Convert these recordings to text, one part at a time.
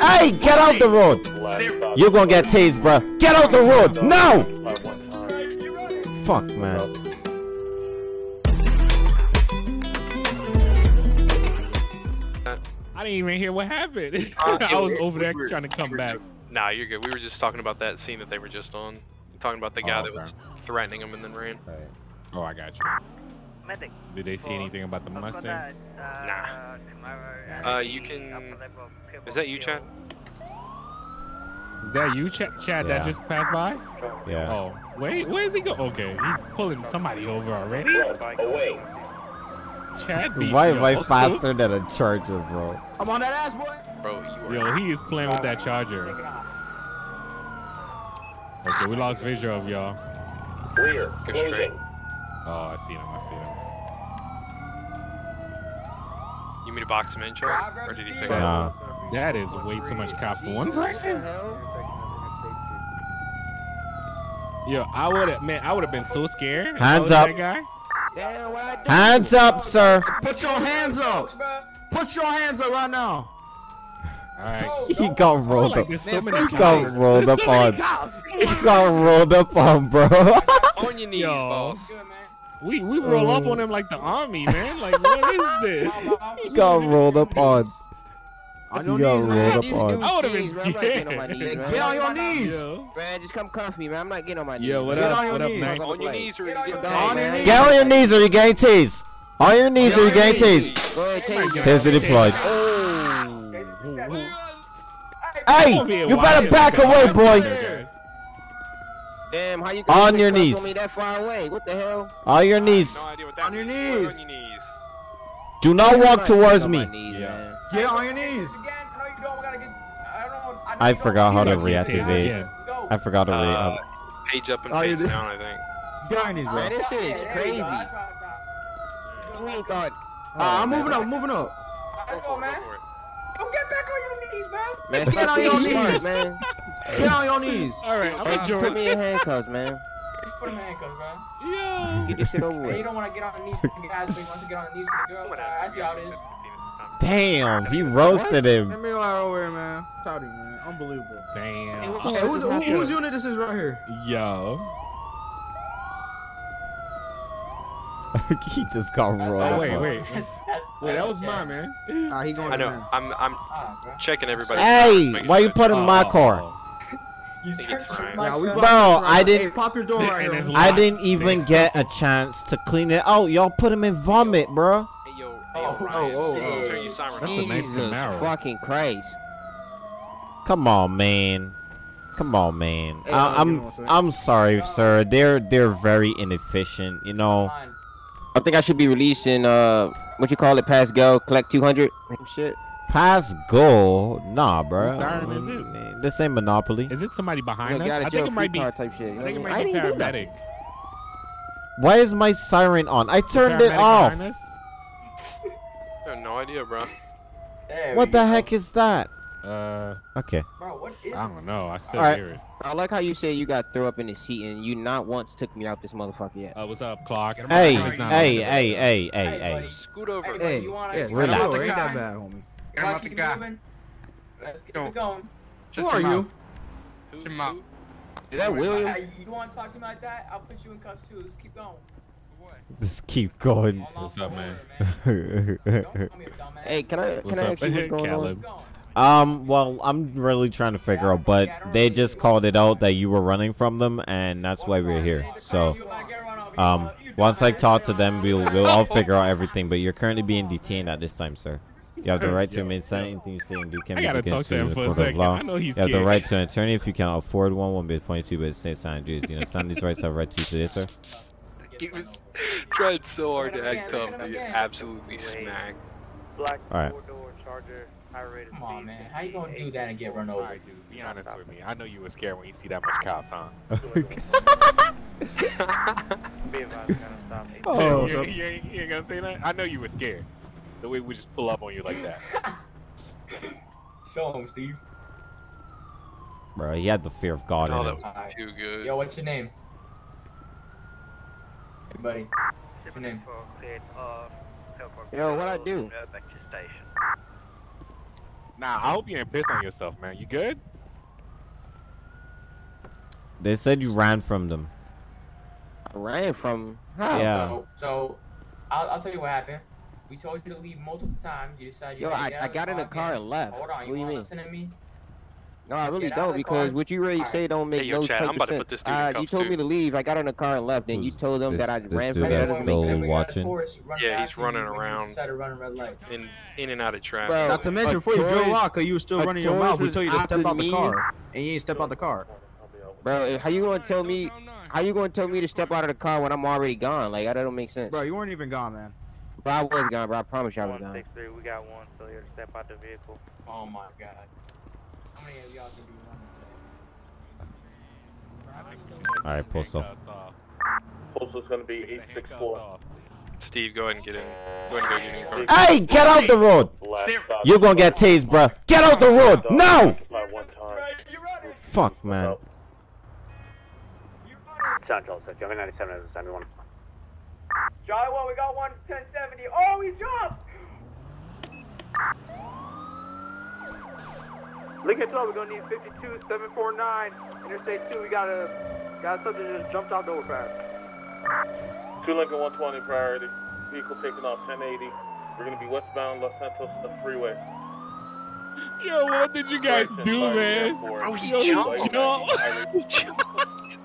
Hey, get out the road. You're gonna get tased, bro. Get out the road. No. Fuck, man. I didn't even hear what happened. Uh, I was over there trying to come back. Nah, you're good. We were just talking about that scene that they were just on. Talking about the guy Oh, that was threatening him and then ran. Oh, I got you. Did they see anything about the Mustang? Nah. Uh, you can. Is that you, Chad? Is that you, Chad? Chad that just passed by? Yeah. Oh, wait, where is he go? Okay, he's pulling somebody over already. Away. Chad beat Why am I faster than a charger, bro? I'm on that ass, boy. Bro, you are. Yo, he is playing with that charger. Okay, we lost visual of y'all. Rear. Go Closing. Oh, I see him. I see him. You mean to box him in, Chad? Or did he take off? Nah. That is way too much cop for one person. Yo, I would have, man, I would have been so scared. Hands up. Guy. Damn, what I do? Hands up, sir. Put your hands up. Put your hands up right now. All right. He got rolled Like, up. so He got rolled up on. He got rolled up on, bro. On your knees, Yo. boss. We we roll up on um, him like the army, man. Like what is this? He got rolled up on. On He your got knees, man. rolled up on. I would've been cheese, man. I'm not getting on my scared. knees, man. Get on your knees. Yo, Man, just come comfy, man. I'm not getting on my knees. yo, what. Get up? on your What up, knees. Mac? On your knees or Get get on your man. knees. Get on your knees or you're getting tased. On your knees or you're getting tased. Go ahead. Taser deployed. Oh. Hey, you better back away, boy. Damn, how you On you your knees. on me that far away? What the hell? On your knees. No idea what that On your means. What knees. On your knees. Do not I'm walk towards me. knees, Yeah. man. Get on your knees. I forgot how to reactivate. again. I forgot to re. Uh, uh, page up and Oh, page down, I think. Get on your knees, bro. Man, this shit is crazy. You ain't thought. Ah, I'm moving up, moving up. Go for it, go for it. Man, Get on your being smart, knees. man. Get on your knees. All right, I'm Hey, gonna put me in handcuffs, man. Put him in handcuffs, bro. Yo. Get this shit over Hey, you don't want to get on the knees for the guys, but you want to get on the knees for the girls. I see how it is. Damn, he roasted him. Let me go out over here, man. Towdy, man. Unbelievable. Damn. Hey, who's, who, whose unit this is right here? Yo. he just got rolled Oh wait, wait, That's, wait. That was yeah. mine, man. Ah, he going I know. there. I'm I'm Ah, checking everybody. Hey, making why you sure- put in my Oh, car? oh, You think it's searched fine. my Yeah, we stuff. Bro, I didn't- Hey, pop your door right here. I didn't even get a chance to clean it out. Y'all put him in vomit, bro. Hey yo, hey Oh, yo, oh, oh, oh. turn your siren That's on. a nice Jesus Camaro. fucking Christ. Come on, man. Come on, man. Hey, I, uh, give me I'm. I'm sorry, sir. They're they're very inefficient. You know. I think I should be releasing, uh, what you call it, pass go, collect 200. Some shit. Pass go, nah, bro. Whose siren is mm, it? This ain't Monopoly. Is it somebody You behind know, us? I think it might be. Type shit. you know think it I might be I didn't do nothing. paramedic. Why is my siren on? I turned it off. I have no idea, bro. There What the go. heck is that? Uh, Okay. Bro, what is I don't know. I still Alright. hear it. I like how you said you got throw up in the seat and you not once took me out this motherfucker yet. Uh, what's up, clock? Hey, hey, hey, hey, hey, Hey, hey. Scoot over. Hey, Hey, you wanna- yeah, relax. relax. Ain't that bad, homie. You wanna keep it moving? Let's keep it going. Who are you? Who- Your mouth. who- Is that William? Hey, you want to talk to me like that? I'll put you in cuffs too. Let's keep going. Just keep going. What's up, man? order, man. Don't call me a dumbass. Hey, can I What's I up, ask you what's going Caleb? on? Keep going. Um, well, I'm really trying to figure out, but they just called it out that you were running from them, and that's why we're here. So, um, once I talk to them, we'll we'll all figure out everything. But you're currently being detained at this time, sir. You have the right to remain silent. Anything you say and do can I be gotta against you in the for a court of law. I know he's You have the right to an attorney if you cannot afford one. One be bit twenty two, but stay silent. Duties. You know, some of these rights have a right to you today, sir. He was trying so hard to act tough to get absolutely smacked. All right. Come on, man. How you gonna do that and get run over? Alright, dude. Be honest with me. I know you were scared when you see that much cops, huh? Oh, you, so- you, ain't- you ain't gonna say that? I know you were scared. The way we just pull up on you like that. Show him, Steve. bro, he had the fear of God Oh, in that him. was too good. Yo, what's your name? Hey, buddy. What's your name? Yo, what I do? Nah, I hope you ain't pissed on yourself, man. You good? They said you ran from them. I ran from. How? Yeah. So, so I'll, I'll tell you what happened. We told you to leave multiple times. You decided. You Yo, I, I got in the car and left. Hold on. You do you want to mean? listen to me? No, I really Get out of don't because car. what you really Alright. say don't make Hey, yo, no Chad, I'm of about to sense. put this dude Uh, you told too. me to leave. I got in the car and left. Then you told them that I this- this ran dude from that's them. still Then we got in the watching? forest, run Yeah, he's running you when you around. decided to run red light. In in and out of traffic. Bro, Not to mention, a before you drove choice- out, cause you were still running your mouth. We told you to step opposite out the car, and you ain't step out the car. Bro, how you gonna tell me? How you gonna tell me to step out of the car when I'm already gone? Like that don't make sense. Bro, you weren't even gone, man. Bro, I was gone, bro. I promise you I was gone. 163, we got one failure to step out the vehicle. Oh my god. How many of y'all can be running All right, Postal. Postal's gonna be Take the handcuffs 864. Steve, go ahead and get in. Go ahead and go get in car. Hey, get out the road! Last. You're gonna get tased, bruh. Get out the road now! Occupy one time. Fuck, man. Central, so Joey 97 and 71. Charlie 1, we got one 1070. Oh, he jumped! Lincoln 12, we're gonna need 52 749. Interstate 2, we got a got a subject that just jumped out the overpass. Two Lincoln 120 priority. Vehicle taking off 1080. We're gonna be westbound Los Santos the freeway. Yo, what did you guys Direction do, man? airport. Oh, he Yo, he jumped. jumped. He jumped.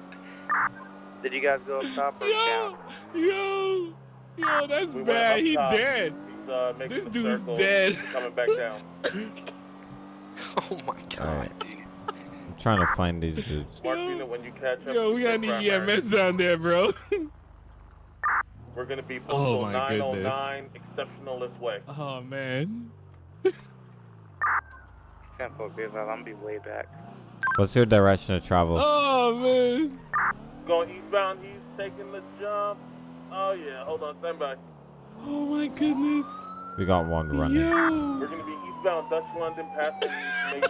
Did you guys go up top or down? Yo, yo, yo, that's We bad. up He top. dead. He's uh, making This the dude's circle, dead. Coming back down. Oh my god, Alright. dude. I'm trying to find these dudes. Mark Yo. unit when you catch up. Yo, we got the any. EMS down there, bro. We're gonna be Oh my 909 exceptionalist way. oh man. 10 4, be advised, I'm gonna be way back. What's your direction of travel? Oh man. Going eastbound, he's taking the jump. Oh yeah, hold on, stand by. Oh my goodness. We got one running. We're gonna be eastbound Dutch London passing Maybank.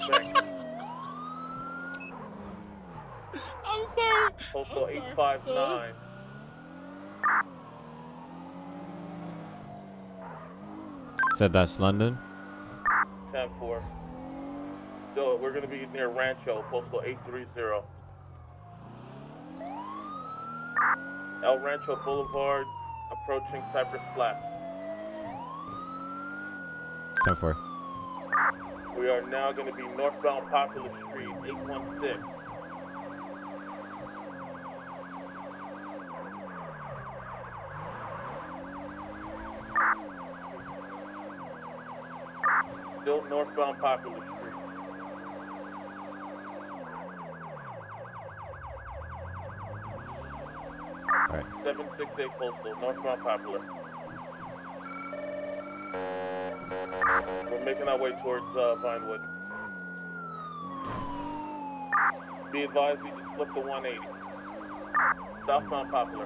I'm sorry. Postal I'm 859. Said that's London. Ten four. So we're gonna be near Rancho, postal 830. El Rancho Boulevard, approaching Cypress Flats. 10 4. We are now going to be northbound Popular Street, 816. Still northbound Popular Street. Alright. 768 Postal, northbound Popular. We're making our way towards uh, Vinewood. Be advised, we just flipped the 180. Southbound Popular.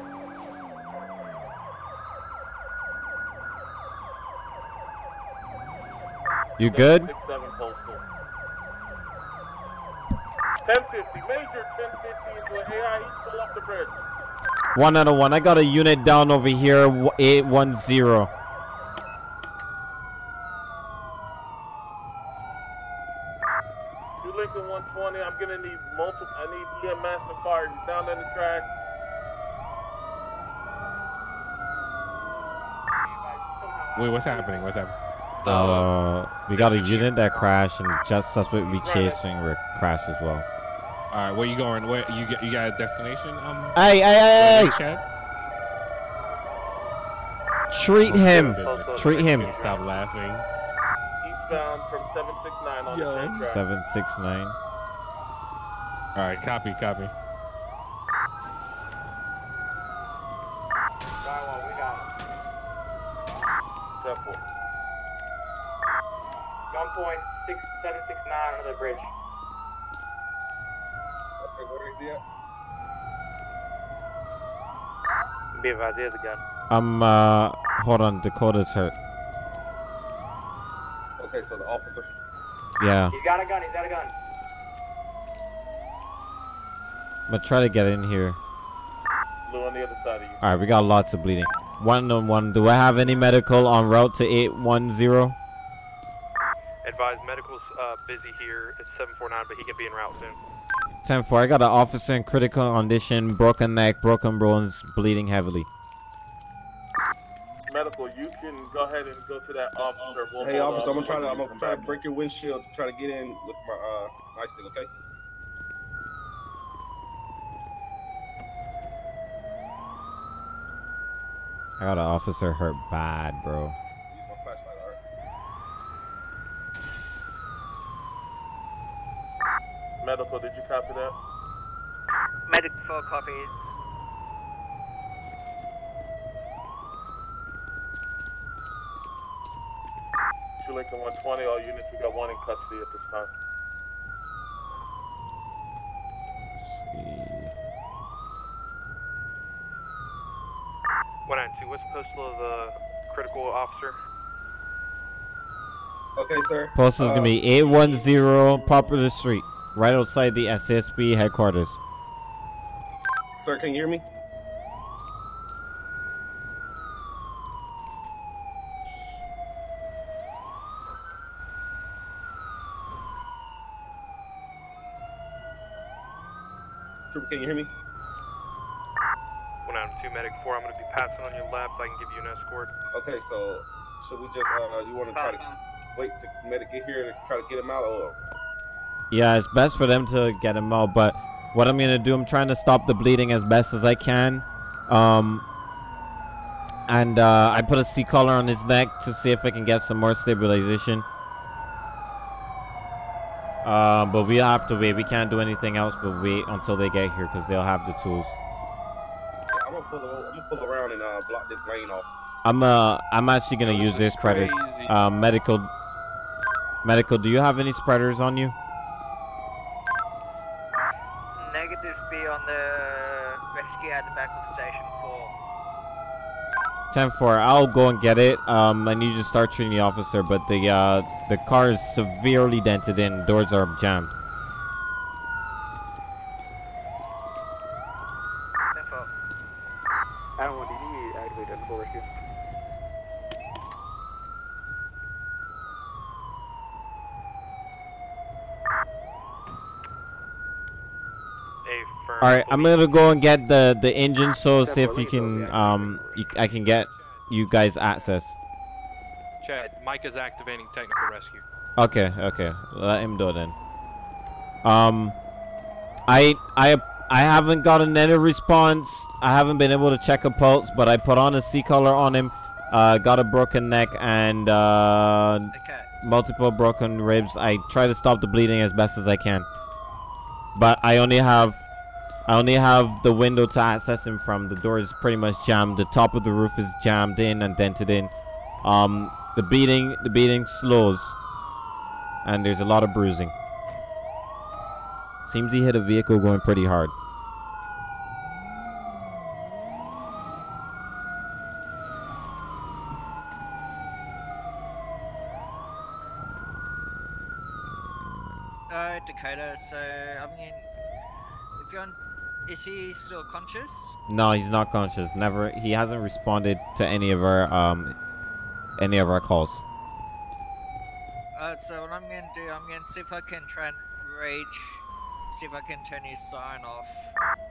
You good? 767 Postal. 1050, major 1050 into AI, he's still off the bridge. One out of one. I got a unit down over here. 810. Two Lincoln 120, I'm gonna need multiple, I need EMS and fire, he's down in the track. Wait, what's happening? What's happening? Uh, we got a unit that crashed, and just suspect we chasing re- crashed as well. All right, where you going? Where you get? You got a destination? Um. Hey, hey, hey, hey! Chad? Treat him. Goodness. Treat him. Stop laughing. Eastbound from 769 on Yo. the same track. 769. All right, copy, copy. Charlie 1, we got Step four. gunpoint 6769 under the bridge. Be advised, he has a gun. Um, uh, hold on. Dakota's hurt. Okay, so the officer. Yeah. He's got a gun, he's got a gun. I'm gonna try to get in here. Blue on the other side of you. Alright, we got lots of bleeding. One on one. Do I have any medical on route to 810? Advise advised, medical's uh, busy here. It's 749, but he can be en route soon. 10 4. I got an officer in critical condition, broken neck, broken bones, bleeding heavily. Medical, you can go ahead and go to that officer. We'll Hey, officer, I'm gonna try to I'm gonna try to break your windshield to try to get in with my uh nightstick, okay? I got an officer hurt bad, bro. Use my flashlight, alright? back. Medical, did you copy that? Medic 4 copies. Two Lincoln 120, all units, we got one in custody at this time. One nine two. What's the postal of the critical officer? Okay, sir. Post is Uh, gonna be 810 Popular Street, right outside the SSB headquarters. Sir, can you hear me? Trooper, can you hear me? One nine two. Medic four. I'm going to be passing on your left. I can give you an escort. Okay, so should we just uh you want to try to wait to medic get here to try to get him out or Yeah, it's best for them to get him out, but what I'm gonna do, I'm trying to stop the bleeding as best as I can. Um, and uh, I put a C collar on his neck to see if I can get some more stabilization. Uh, but we have to wait. We can't do anything else but wait until they get here because they'll have the tools. Yeah, I'm gonna pull I'm gonna pull around and uh block this lane off. I'm uh, I'm actually gonna Yo, use this their is Uh, medical, medical. Do you have any spreaders on you? Negative be on the rescue at the back of station 4. 10 4. I'll go and get it. Um, I need you to start treating the officer, but the uh, the car is severely dented in. Doors are jammed. 10 4. Adam 1, do you need to activate that before rescue? A firm. All right, I'm gonna go and get the the engine, so see if you can um, you, I can get you guys access. Chad, Mike is activating technical rescue. Okay, okay, let him do it then. Um, I I I haven't gotten any response. I haven't been able to check a pulse, but I put on a C collar on him. Uh, got a broken neck and uh, Okay. multiple broken ribs. I try to stop the bleeding as best as I can, but I only have I only have the window to access him from. The door is pretty much jammed. The top of the roof is jammed in and dented in. Um, the beating the beating slows, and there's a lot of bruising. Seems he hit a vehicle going pretty hard. Uh, Dakota, so, I mean, if you're on, is he still conscious? No, he's not conscious. Never. He hasn't responded to any of our um any of our calls. Uh, so what I'm gonna do, I'm gonna see if I can try and rage, see if I can turn his sign off.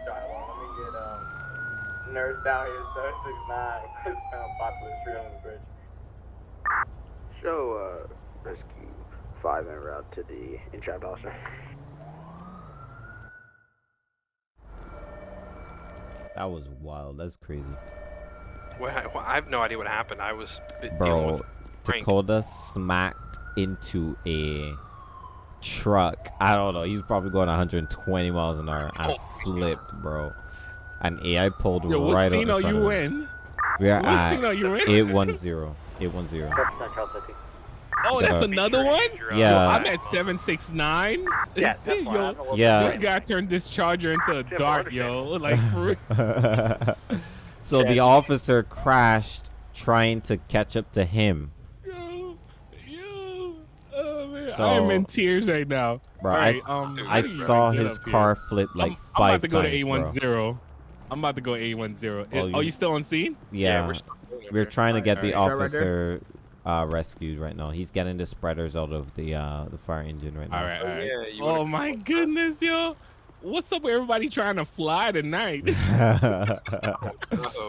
Alright, well, let me get um nurse down here, 769, westbound Popular Street on the bridge. Show uh, rescue 5 en route to the entrapped officer. That was wild. That's crazy, Well, I, well, I have no idea what happened. I was b- dealing bro. with Frank. Dakota smacked into a truck. I don't know. He was probably going 120 miles an hour and oh flipped, bro. And AI pulled Yo, what right scene are in front you of him. in? We are What at scene are you in? 810. 810. Oh, that's Uh, another one? Yeah. Yo, I'm at 769. Yeah, that's why I yo, don't know what Yeah. This guy turned this charger into a dart, yo. Like, for so the officer crashed trying to catch up to him. Yo, yo. Oh, man. So- I am in tears right now. Bro, All I, um, I how do you saw his up here? car flip like I'm, I'm about to go times, to bro. A10. I'm about to go A10. Oh, Oh, you- you still on scene? Yeah, we're still we're trying to get the Alright, alright. Right officer uh, rescued right now. He's getting the spreaders out of the uh, the fire engine right now. All right, all right. yeah, oh wanna- my goodness, yo. What's up with everybody trying to fly tonight? Uh-oh.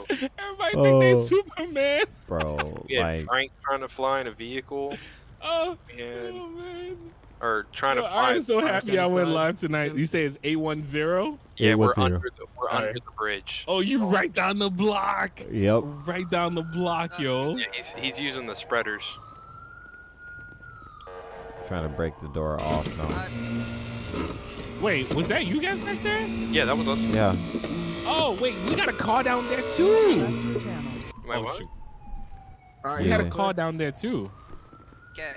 everybody think they Oh. Superman. Bro, We had like Frank trying to fly in a vehicle Oh, and oh man. Or trying Yo, to fly. I'm so happy I stand went live tonight. You say it's A10? yeah, we're 810. under the we're under the bridge. Oh, you oh. right down the block. Yep. Right down the block, yo. Yeah, he's he's using the spreaders. Trying to break the door off now. Wait, was that you guys back there? Yeah, that was us. Yeah. Oh, wait, we got a car down there too. Wait, oh, what? shoot. All right, We had a car down there too. okay.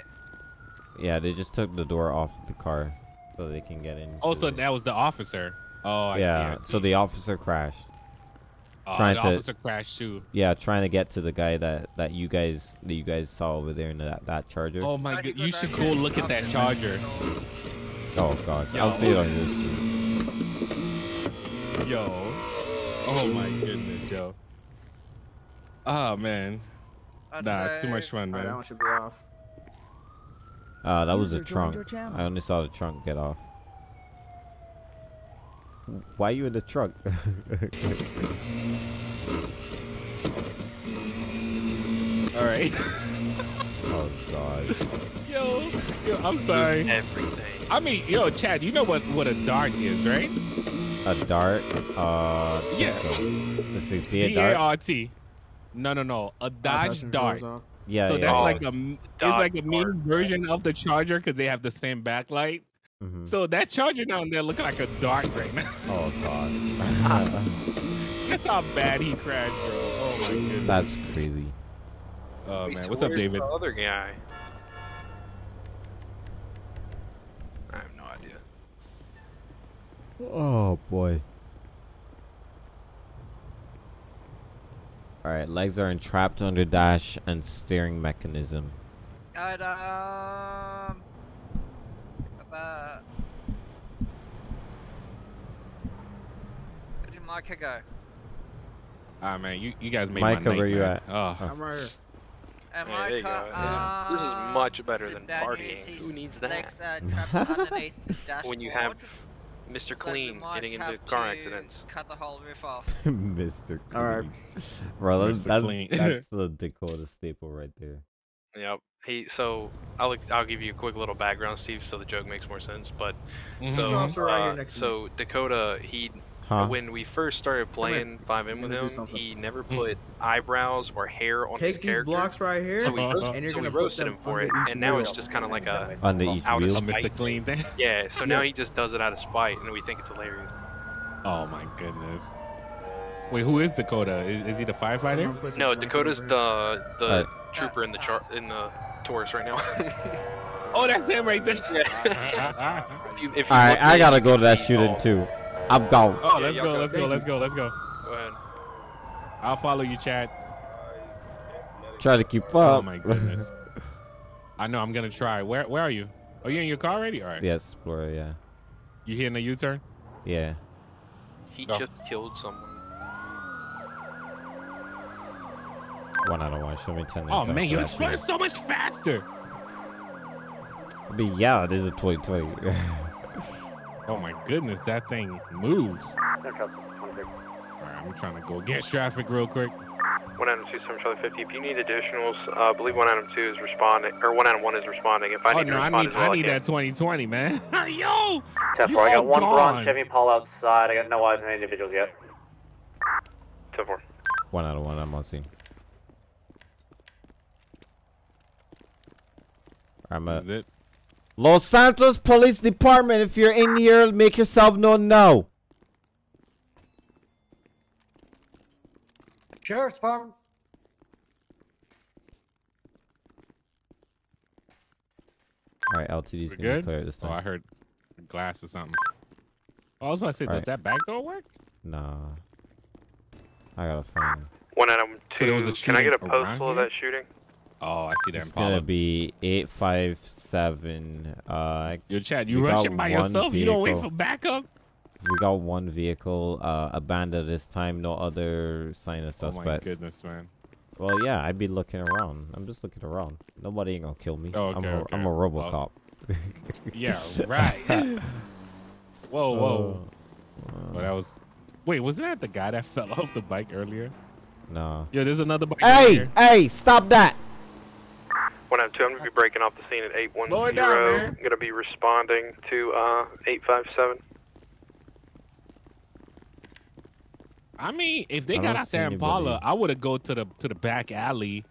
Yeah, they just took the door off the car so they can get in. Oh, so that was the officer. Oh, I yeah, see. I see. so the officer crashed. Oh, trying the to- officer crashed too. Yeah, trying to get to the guy that that you guys that you guys saw over there in that that charger. Oh my god, you should go there? look at that charger. Oh god, Yo. I'll see it on this. Yo. Oh my goodness, yo. Oh man. I'd Nah, it's too much fun, All right, that man. one should be off. Uh, that was a trunk. I only saw the trunk get off. Why are you in the trunk? All right. oh god. yo, yo, I'm sorry. Everything. I mean, yo, Chad, you know what what a dart is, right? A dart. Uh. Yeah. So. Let's see. See a D A dart. R T. No, no, no. A Dodge Passenger Dart. Doors off. Yeah. so yeah. that's Oh, like a it's like a mini version of the Charger because they have the same backlight. Mhm. So that Charger down there looking like a dart right now. Oh god. That's how bad he crashed, bro. Oh my goodness. that's crazy. oh man, what's up, David? The other guy. I have no idea. Oh boy. All right, legs are entrapped under dash and steering mechanism. I'd, um. About. Where did Micah go? Ah man, you, you guys made Micah, my night, where you man. at? Oh. I'm right here. And Yeah, there you Micah, go. Yeah. This is um, much better than partying. Who needs that? Legs, uh, underneath the dashboard. When you have Mr. Clean getting into car accidents. Cut the whole roof off. Mr. Clean. All right. Bro, that's Mr. that's, Clean. that's the Dakota staple right there. Yep. He so I'll I'll give you a quick little background, Steve, so the joke makes more sense. But so officer right here uh, so Dakota, he Huh? when we first started playing FiveM with him, he never put eyebrows or hair on his character. Take these blocks right here, So we, Uh-huh. roast, and you're so gonna put roasted him for it, and now it's just kind of like a Under each out of wheel. A Mr. spite. Clean thing. yeah. So now he just does it out of spite, and we think it's hilarious. Oh my goodness. Wait, who is Dakota? Is, is he the firefighter? No, Dakota's the the Alright. trooper in the char in the Taurus right now. Oh, that's him right there. Yeah. if you, if you All right, I gotta go to that shooting too. I'm gone. oh, Yeah, let's y'all go, go. let's go, let's go, let's go. Go ahead. I'll follow you, Chad. Try to keep up. Oh my goodness. I know. I'm gonna try. Where Where are you? Are you in your car already? All right. Yeah, Explorer. Yeah. You hitting a U-turn? Yeah. He Oh. just killed someone. One out of one. Show me ten. Oh man, you that explode so much faster. I mean, yeah, this is a 2020. Oh my goodness, that thing moves. All right, I'm trying to go against traffic real quick. One Adam two seven Charlie fifty. If you need additionals, uh, I believe one Adam two is responding, or one Adam one is responding. If I oh need to no, I respond need as well, I need can. that 2020, man. Yo, Ten You four. I got one gone. bronze Chevy Paul outside. I got no eyes on any individuals yet. Ten four. one out of one. I'm on scene. I'm a Is it? Los Santos Police Department. If you're in here, make yourself known now. Sheriff's Department. All right, LTD's We gonna good? clear this Oh, time. I heard glass or something. Oh, I was about to say, does Alright. that back door work? Nah. I gotta find. One Adam So two. there was a can I get a shooting postal of that shooting? Oh, I see that It's gonna be eight five seven. Uh, Yo, Chad, you rushing by yourself? You don't wait for backup? we got one vehicle uh abandoned this time. No other sign of Oh my goodness, man. Well, yeah, I'd be looking around. I'm just looking around. Nobody ain't gonna kill me. Oh, I'm, okay, a, okay. I'm a Well, RoboCop. Yeah, right. whoa, whoa. Uh, Well, that was. Wait, wasn't that the guy that fell off the bike earlier? Nah. Yo, there's another bike. Hey, here. hey, stop that! 192, I'm going to be breaking off the scene at Slow it down, 810. man. going to be responding to uh, 857. I mean, if they I got out there in Impala, anybody. I would have go to the to the back alley,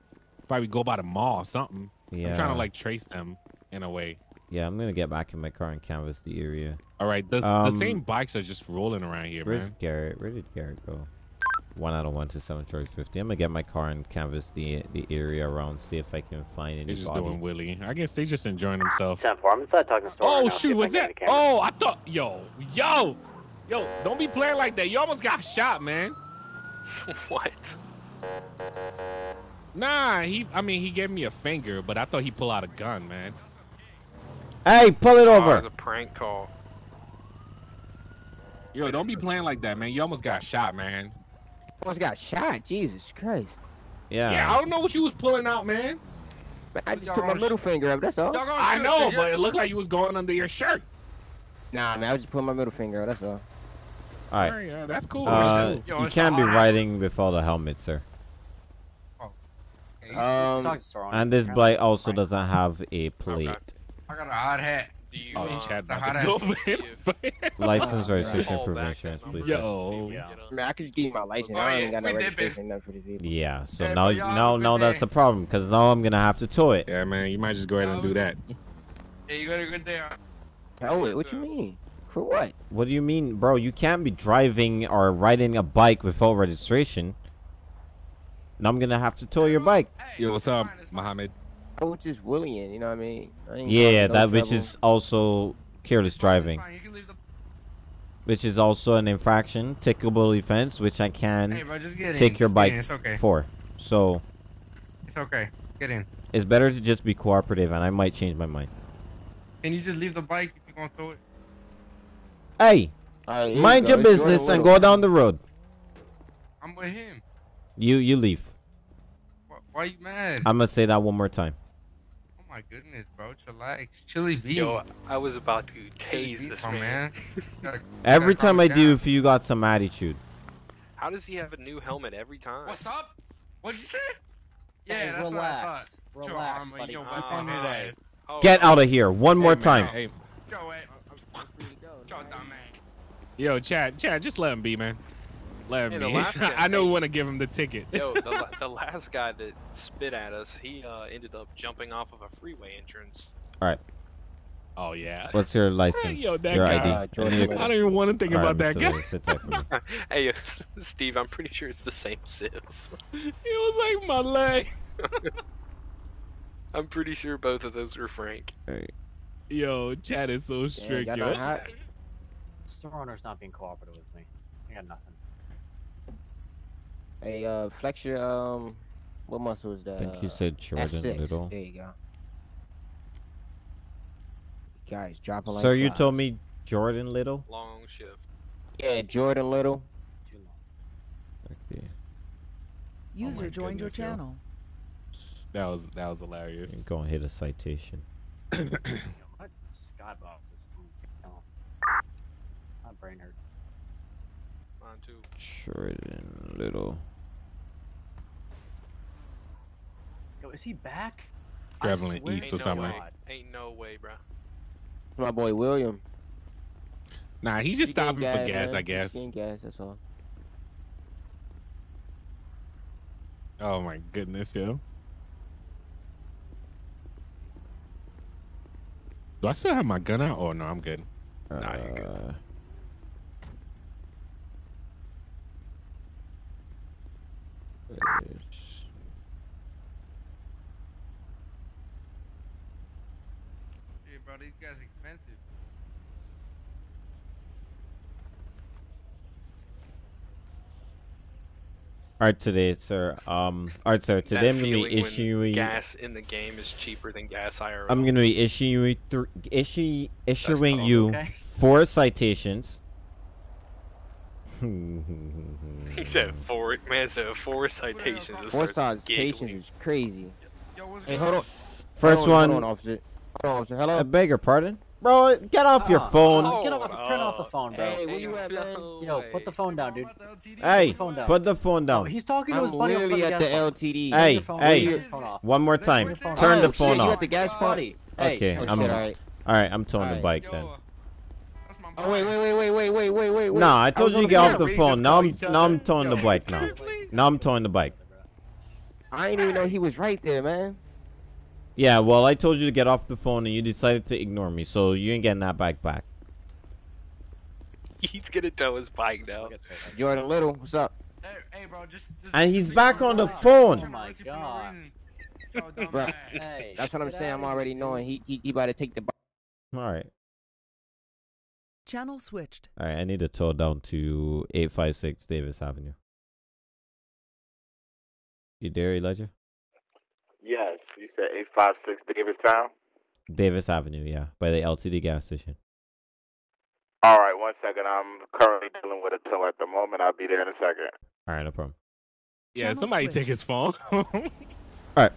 probably go by the mall or something. Yeah. I'm trying to like trace them in a way. Yeah, I'm gonna get back in my car and canvass the area. All right, the, the Um, same bikes are just rolling around here, Where's man. Garrett? Where did Garrett go? One out of one to seven Charge 50. I'm gonna get my car and canvass the the area around, see if I can find They're just anybody. doing Willie. I guess they just enjoying themselves. 10 4. I'm inside talking to store. Oh right shoot, was can that? Oh, I thought, yo, yo, yo, don't be playing like that. You almost got shot, man. what? Nah, he. I mean, he gave me a finger, but I thought he pulled out a gun, man. Hey, pull it Oh, it over! was a prank call. Yo, don't be playing like that, man. You almost got shot, man. Almost got shot. Jesus Christ. yeah. Yeah, I don't know what you was pulling out, man. Man, I just put my middle finger up. That's all. I know, but it looked like you was going under your shirt. Nah, man, I was just putting my middle finger up. That's all. All right. Yeah, that's cool. Uh, Yo, you can't be hot. riding without a helmet, sir. Um, Talk to store owner. And this bike also doesn't have a plate. I got a hot hat. Do you, Oh, uh, Chad it's a about hot ass- for. License, registration, call proof insurance, please. number? sir. Yo. You know? I mean, I could just give you my license. I yeah, ain't got no registration, for this vehicle. Yeah. So Hey, now, bro, y'all now, now that's the problem, because now I'm gonna have to tow it. Yeah, man, you might just go ahead and do that. Hey, you got a good day. Hell, wait, what you mean? For what? What do you mean, bro? You can't be driving or riding a bike without registration. Now I'm gonna have to tow your bike. Yo, what's up, Mohammed? I is just willing, you know what I mean? I ain't Yeah, no that which is also careless driving, Fine, you can leave the. which is also an infraction, tickable offense, which I can Hey, bro, just get in. take your Just get bike in. It's okay. for. So It's okay. Get in. it's better to just be cooperative, and I might change my mind. Can you just leave the bike if you're gonna throw it? Hey, All right, here you mind your business and go down the road. I'm with him. You you leave. Why, why you mad? I'm gonna say that one more time. Oh my goodness, bro. Chillax. Chili beans. Yo, I was about to Chili tase beans, this my man. Gotta- Every gotta time I it do, if you got some attitude. How does he have a new helmet every time? What's up? What'd you say? Yeah, Hey, that's relax. what I thought. Relax, arm on buddy. your Oh, weapon Oh, Get out of here one more man, time. Hey, Joe. Joe, yo, Chad, Chad, just let him be, man. Let Hey, him the be. last guy- I know we want to give him the ticket. Yo, the, the last guy that spit at us, he uh, ended up jumping off of a freeway entrance. All right. Oh yeah. What's your license? Yo, that your guy. ID. Uh, Jordan Your- Little. I don't even want to think All right, about that Mr. guy. Lewis, Sit for me. hey, Steve, I'm pretty sure it's the same Civ. It was like my leg. I'm pretty sure both of those were Frank. Alright. Yo, Chad is so strict, got yo. no hot. Store owner's not being cooperative with me. I got nothing. Hey, uh, flex your, um, what muscle is that? I think Uh, you said Jordan F6. Little. There you go. Guys, dropping like Sir, you told me Jordan Little. Long shift. Yeah, Jordan Little. Too long. Okay. User my joined your goodness, yo. channel. That was that was hilarious. I'm gonna hit a citation. Yo, my skybox is. My brain hurt. Mine too. Jordan Little. Yo, is he back? Traveling east to or something. God. Ain't no way, bro. My boy William. Nah, he's just getting stopping for gas, man. I guess. getting gas, that's all. Oh my goodness, yo. Do I still have my gun out? Oh no, I'm good. Nah, you're good. Uh, it's- Shit, bro, these guys expensive. All right, today, sir. Um, all right, sir. Today That I'm gonna be issuing. gas in the game is cheaper than gas IRL. I'm gonna be issuing th- issue issuing you okay. four citations. He said four. Man said four citations. Four citations is crazy. Hey, hold on. First hold on, one. Hold on, officer. Hold on, officer. Hello. I beg your pardon, bro. Get off your Ah, phone. ah, Get off. Turn off the phone, bro. Hey, where you at, man? Yo, put the phone down, dude. Hey, Put the phone down. put the phone down. Oh, he's talking to his I'm buddy over literally the at gas the. LTD. Hey, hey, phone off. one more time. Turn your phone off. the Oh, phone shit, you at the gas pump? Buddy, hey, Okay, Oh, I'm. shit, alright. All right, I'm towing the Alright. bike then. Oh wait, wait, wait, wait, wait, wait, wait, wait. wait. Nah, I told was you to get off phone. the phone. Now I'm now I'm towing the bike now. Now I'm towing the bike. I didn't even know he was right there, man. Yeah, well, I told you to get off the phone and you decided to ignore me, so you ain't getting that bike back. He's gonna tow his bike now. Jordan Little, what's up? Hey, bro, just. And he's back on the phone. Oh my god. Bro, Hey, that's what I'm saying. I'm already knowing he he, he about to take the. Bike. All right, Channel switched. all right. I need to tow down to eight five six Davis Avenue. You there, Elijah? Yes, you said 856 Davistown? Davis Avenue, yeah, by the LTD gas station. All right, one second. I'm currently dealing with a tow at the moment. I'll be there in a second. All right, no problem. Yeah, Channel somebody take his phone. All right.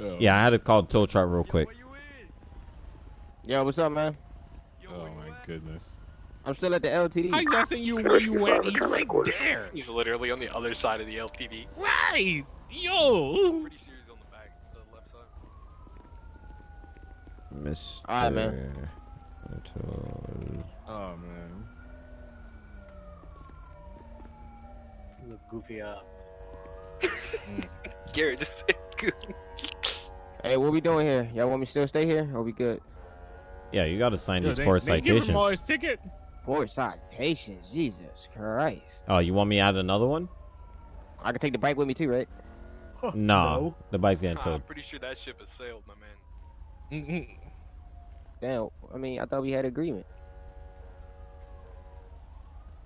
Oh. Yeah, I had to call the tow truck real quick. Yo, what's up, man? Oh my goodness. I'm still at the LTD. He's asking you where you went. He's right there. He's literally on the other side of the LTD. Right. Yo. Pretty sure he's on the back, the left side. Mr. All right, man. Oh man. He's a goofy, uh. Garrett just said good. Hey, what we doing here? Y'all want me to still stay here? Or we good? Yeah, you got to sign Yo, these they- four they give him all citations. his ticket. Four citations. Jesus Christ. Oh, you want me to add another one? I can take the bike with me too, right? Nah, the bike's getting towed. I'm pretty sure that ship has sailed, my man. Mm-mm. Damn. I mean, I thought we had agreement.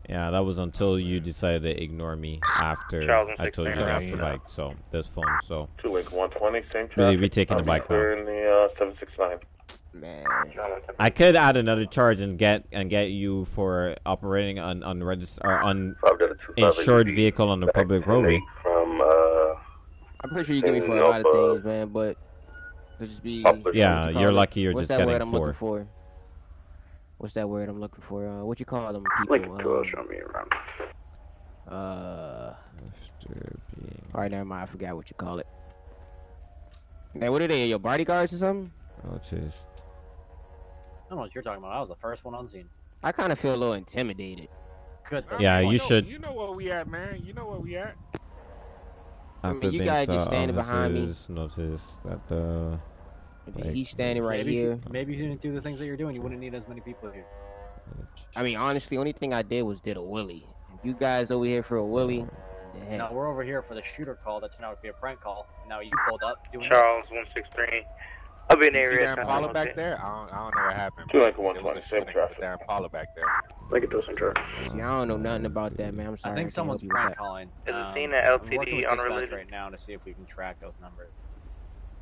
Yeah, that was until you decided to ignore me after I told you to get off the bike. So this phone, so Two Link 120, same we traffic. we taking the I'll be bike now. clearing the uh, 769. Man. I could add another charge and get and get you for operating an unregistered or uninsured vehicle on the public roadway. From, uh, I'm pretty sure you get me for a lot of things, man, but it'll just be. Yeah, what you call you're it? lucky you're What's just that getting word I'm four. looking for? What's that word I'm looking for? Uh, what you call them people? Lincoln um, Tour, show me around. Uh. All right, never mind. I forgot what you call it. Now, what are they? Your bodyguards or something? Oh, jeez. I don't know what you're talking about. I was the first one on scene. I kind of feel a little intimidated. Good. that's Yeah, fine. you oh, should. You know where we at, man. You know where we at. I mean, you guys just thought standing behind me. officers Noticed that the. bike- He's standing right maybe here. You, maybe if you didn't do the things that you're doing, you wouldn't need as many people here. I mean, honestly, only thing I did was did a wheelie. If you guys over here for a wheelie, the heck. Now we're over here for the shooter call that turned out to be a prank call. Now you pulled up doing Charles 163. I'll be in the You see area. that Impala back there? I don't, I don't know what happened. Two Link It 120, a same shooting traffic. with That Impala back there. Look at those in traffic. See, I don't know nothing about that, man. I'm sorry. I think can't someone's help you with prank that. calling. Is it Um, seen at I'm LTD working with right now to see if we can track those numbers.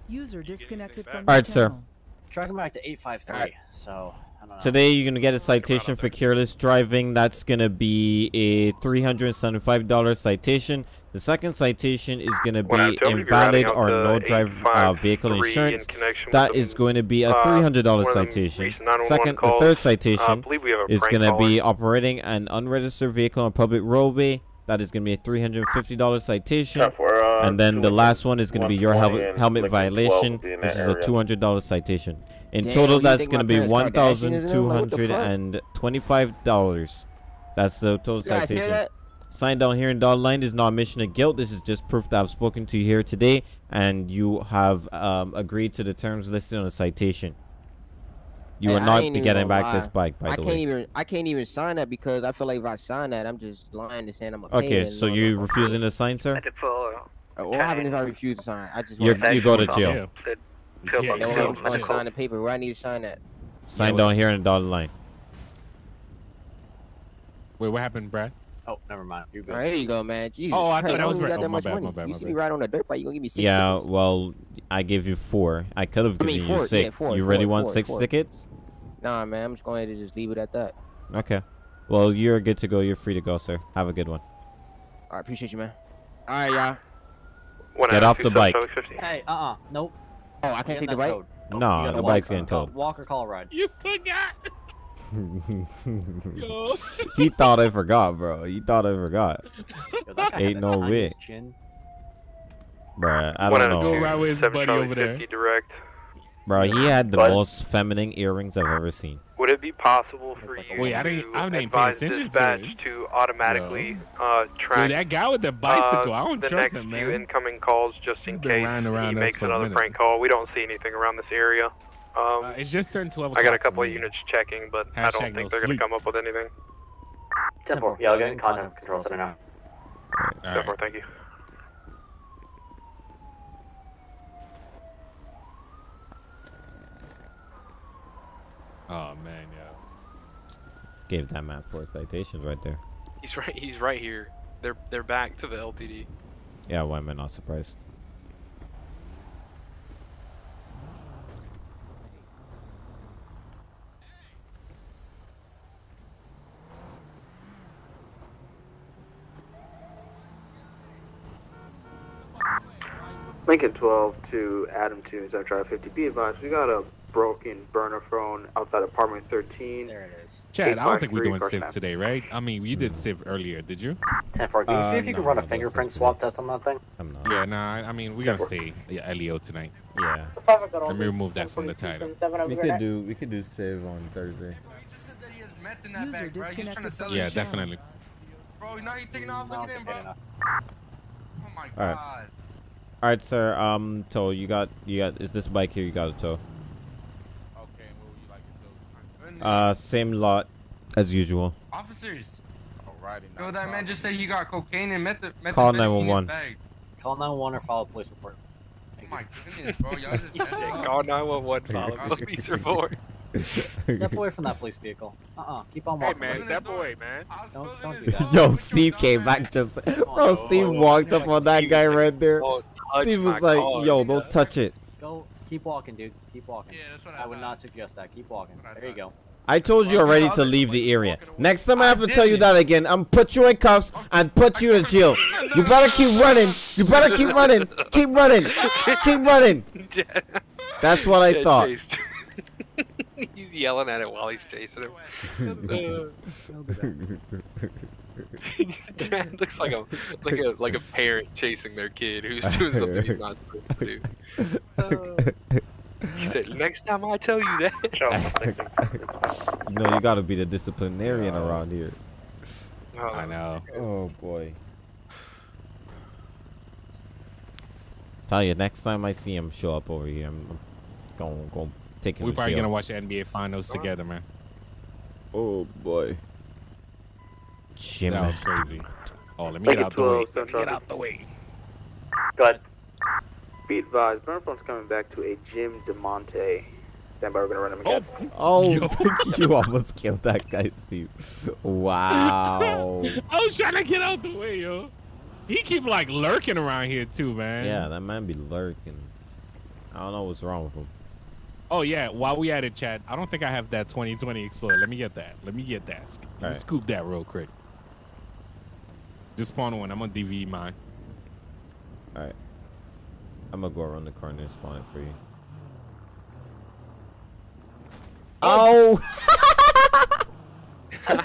User disconnected from All right, your sir. channel. Tracking back to 853. So I don't know. Today you're gonna get a citation for careless driving. That's gonna be a three hundred and seventy-five dollar citation. The second citation is gonna be tell me if you're invalid or no drive uh, vehicle 853 in insurance. connection with That the, is going to be a uh, three hundred dollar one citation. Second, 911 Second, the third Uh, citation believe we have a is gonna be operating an unregistered vehicle on public roadway. That is gonna be a three hundred fifty dollar citation. Traffic, uh, and then the last one is gonna be your 120 helmet helmet Lincoln violation, be in which that is a two hundred dollar citation. In Damn, total, that's gonna be parents one Kardashians thousand and two them? Like, what the hundred fuck? and twenty-five dollars. That's the total You guys hear citation. That? Sign down here in dotted line is not admission of guilt. This is just proof that I've spoken to you here today, and you have um, agreed to the terms listed on the citation. You Hey, are not ain't even getting gonna back this bike, by I the can't even I can't even sign that because I feel like if I sign that, I'm just lying to saying I'm a Okay, so you no, no. refusing to sign, sir? What happens if I refuse to sign? I just You're- wanna- you go to jail. Yeah, I'm just gonna sign the paper. Where I need to sign that? Sign down here in the dotted line. Wait, what happened, Brad? Oh, never mind. You're good. All right, here you go, man. Jesus Oh, I thought that was you got Brett. that Oh, my much bad, money. my bad, You my see bad. me ride on a dirt bike, you gonna give me six Yeah, tickets. well, I gave you four. I could have I given mean, you six. yeah, four, you four, really want four, six four. tickets? Nah, man, I'm just going to just leave it at that. Okay. Well, you're good to go. You're free to go, sir. Have a good one. All right, appreciate you, man. All right, y'all. Get off the bike. Hey, uh-uh, nope. Oh, I can't take the bike. Towed. No, the bike's getting call- towed. Walk or call a ride. You forgot. He thought I forgot, bro. He thought I forgot. Yo, that guy had Ain't no way, tiniest Chin. bruh. I One don't out know, two, Go right with his buddy over there. direct. bro. He had the What? most feminine earrings I've ever seen. Would it be possible for you Wait, I to didn't- I didn't advise attention to dispatch it. to, automatically uh, track Dude, that guy with the bicycle, uh, I don't the trust next him, few man. incoming calls just in He's been case riding he makes another minute. prank call. We don't see anything around this area. Um, Uh, it's just turned 12 I got a couple of me. units checking, but I don't no think they're gonna come up with anything. Temple. Yeah, I'll get in contact with control center now. All Go for thank you. Oh man, yeah. Gave that man four citations right there. He's right. He's right here. They're they're back to the LTD. Yeah, why am I not surprised? Lincoln 12 to Adam 2, Zone Drive 50. Be advised, we got a broken burner phone outside apartment 13. There it is. Chad, I don't think we're doing First Civ today, right? I mean, you did Civ earlier, did you? 10 4. Can you see Uh, if you can no, run a no, those fingerprint are swap test on that thing? I'm not. Yeah, nah, I I mean, we gotta stay yeah, LEO tonight. Yeah. Let me remove that from the title. We could do we could do save on Thursday. User disconnected Yeah, definitely. Bro, now you're you taking off? Look at him, bro. Oh my god. All right, sir. Um, tow. You got you got. Is this bike here? You got a tow. Okay, what would you like it to? Uh, same lot as usual. Officers. Alrighty. Yo, that man just said he got cocaine and meth. meth Call in his 911. bag. Call 911 or file a police report. Oh my goodness, bro. Y'all just He messed said, up. "Call 911, follow Call police report." Step away from that police vehicle. Uh-uh. Keep on walking. Hey walking. man, step away, man. Don't, don't do that. Yo, Steve came back just. Bro, Steve walked up on that guy right there. Don't touch Steve was like, car. "Yo, don't touch it." Go. Keep walking, dude. Keep walking. Yeah, that's what I I would thought. not suggest that. Keep walking. There you go. I told you already to leave the area. Next time I have to tell you that again, I'm put you in cuffs and put you in jail. You better keep running. You better keep running. Keep running. Keep running. That's what I thought. he's yelling at it while he's chasing him. Chad looks like a like a like a parent chasing their kid who's doing something he's not supposed to do. Uh, he said, "Next time I tell you that." No, you gotta be the disciplinarian around here. I know. Oh boy. Tell you, next time I see him show up over here, I'm, gonna going going take him We're to probably jail. gonna watch the NBA finals together, man. Oh boy. Jimmy. That was crazy. Oh, let me get Lincoln out the way. Let me Central. get out the way. Go ahead. Be advised, burner phone's coming back to a Jim DeMonte. Stand by, we're gonna run him again. Oh, oh you almost killed that guy, Steve. Wow. I was trying to get out the way, yo. He keep like lurking around here too, man. yeah, that man be lurking. I don't know what's wrong with him. Oh yeah, while we at it, Chad, I don't think I have that 2020 Explorer. Let me get that. Let me get that. Let me Alright. scoop that real quick. Just spawn one. I'm gonna DV mine. All right. I'm gonna go around the corner and spawn it for you. Oh! this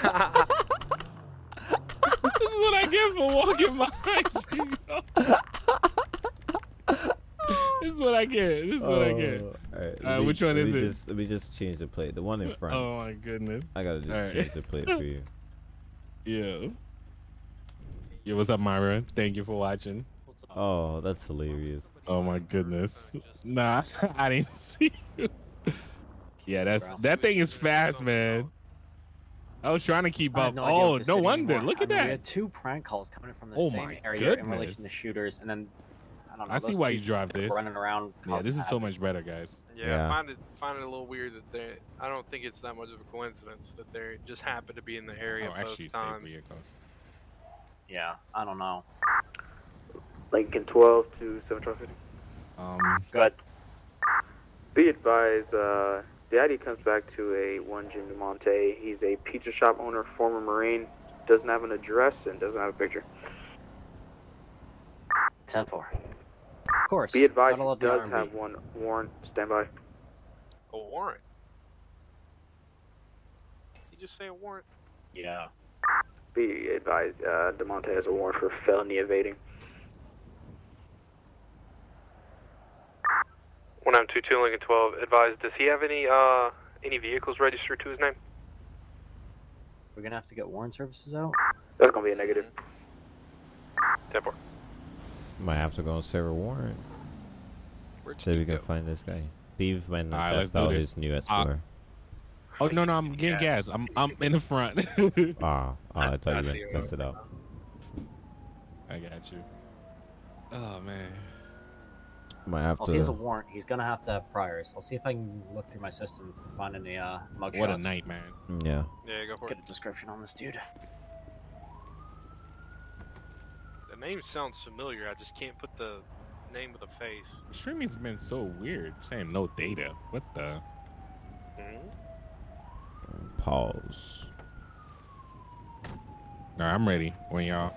is what I get for walking behind you. this is what I get. This is what I get. Oh, alright, Uh, me- which one is me it? Just, let me just change the plate. The one in front. Oh my goodness. I gotta just Alright. change the plate for you. Yeah. Yeah, what's up, Myra? Thank you for watching. Oh, that's hilarious. Oh my goodness. Nah, I didn't see you. Yeah, that's that thing is fast, man. I was trying to keep up. no oh, no wonder. anymore. Look I at that. We had two prank calls coming from the Oh same my area in relation to shooters, and then I don't know. I see why you drive this. Running around. Yeah, this is so much better, guys. Yeah, Yeah. I find it find it a little weird that they. I don't think it's that much of a coincidence that they just happen to be in the area Oh, both actually, safe times. vehicles. Yeah, I don't know. Lincoln 12 to 750. Um, Good. Be advised, uh, The ID comes back to a one Jim DeMonte. He's a pizza shop owner, former Marine, doesn't have an address and doesn't have a picture. 10 4. Of course. Be advised, gotta he does R&B. have one warrant. Stand by. A warrant. You just say a warrant? Yeah. Be advised, uh, DeMonte has a warrant for felony evading. 1922 Lincoln 12. Advised, does he have any uh any vehicles registered to his name? We're gonna have to get warrant services out. That's gonna be a negative. 10 4. Might have to go and serve a warrant. Where'd So we can find this guy. Steve went and All right, let's test out his new Uh, Explorer. Oh no, no, I'm getting gas. I'm I'm in the front. Ah, oh, I thought I you see to test it out. I got you. Oh man. Might have Well, if he has a warrant, he's gonna have to have priors. I'll see if I can look through my system and find any uh mugshots. What a night, man. Yeah. Yeah, go for Get it. Get a description on this dude. The name sounds familiar. I just can't put the name with the face. Streaming's been so weird. Saying no data. What the? Pause. All right, I'm ready. When y'all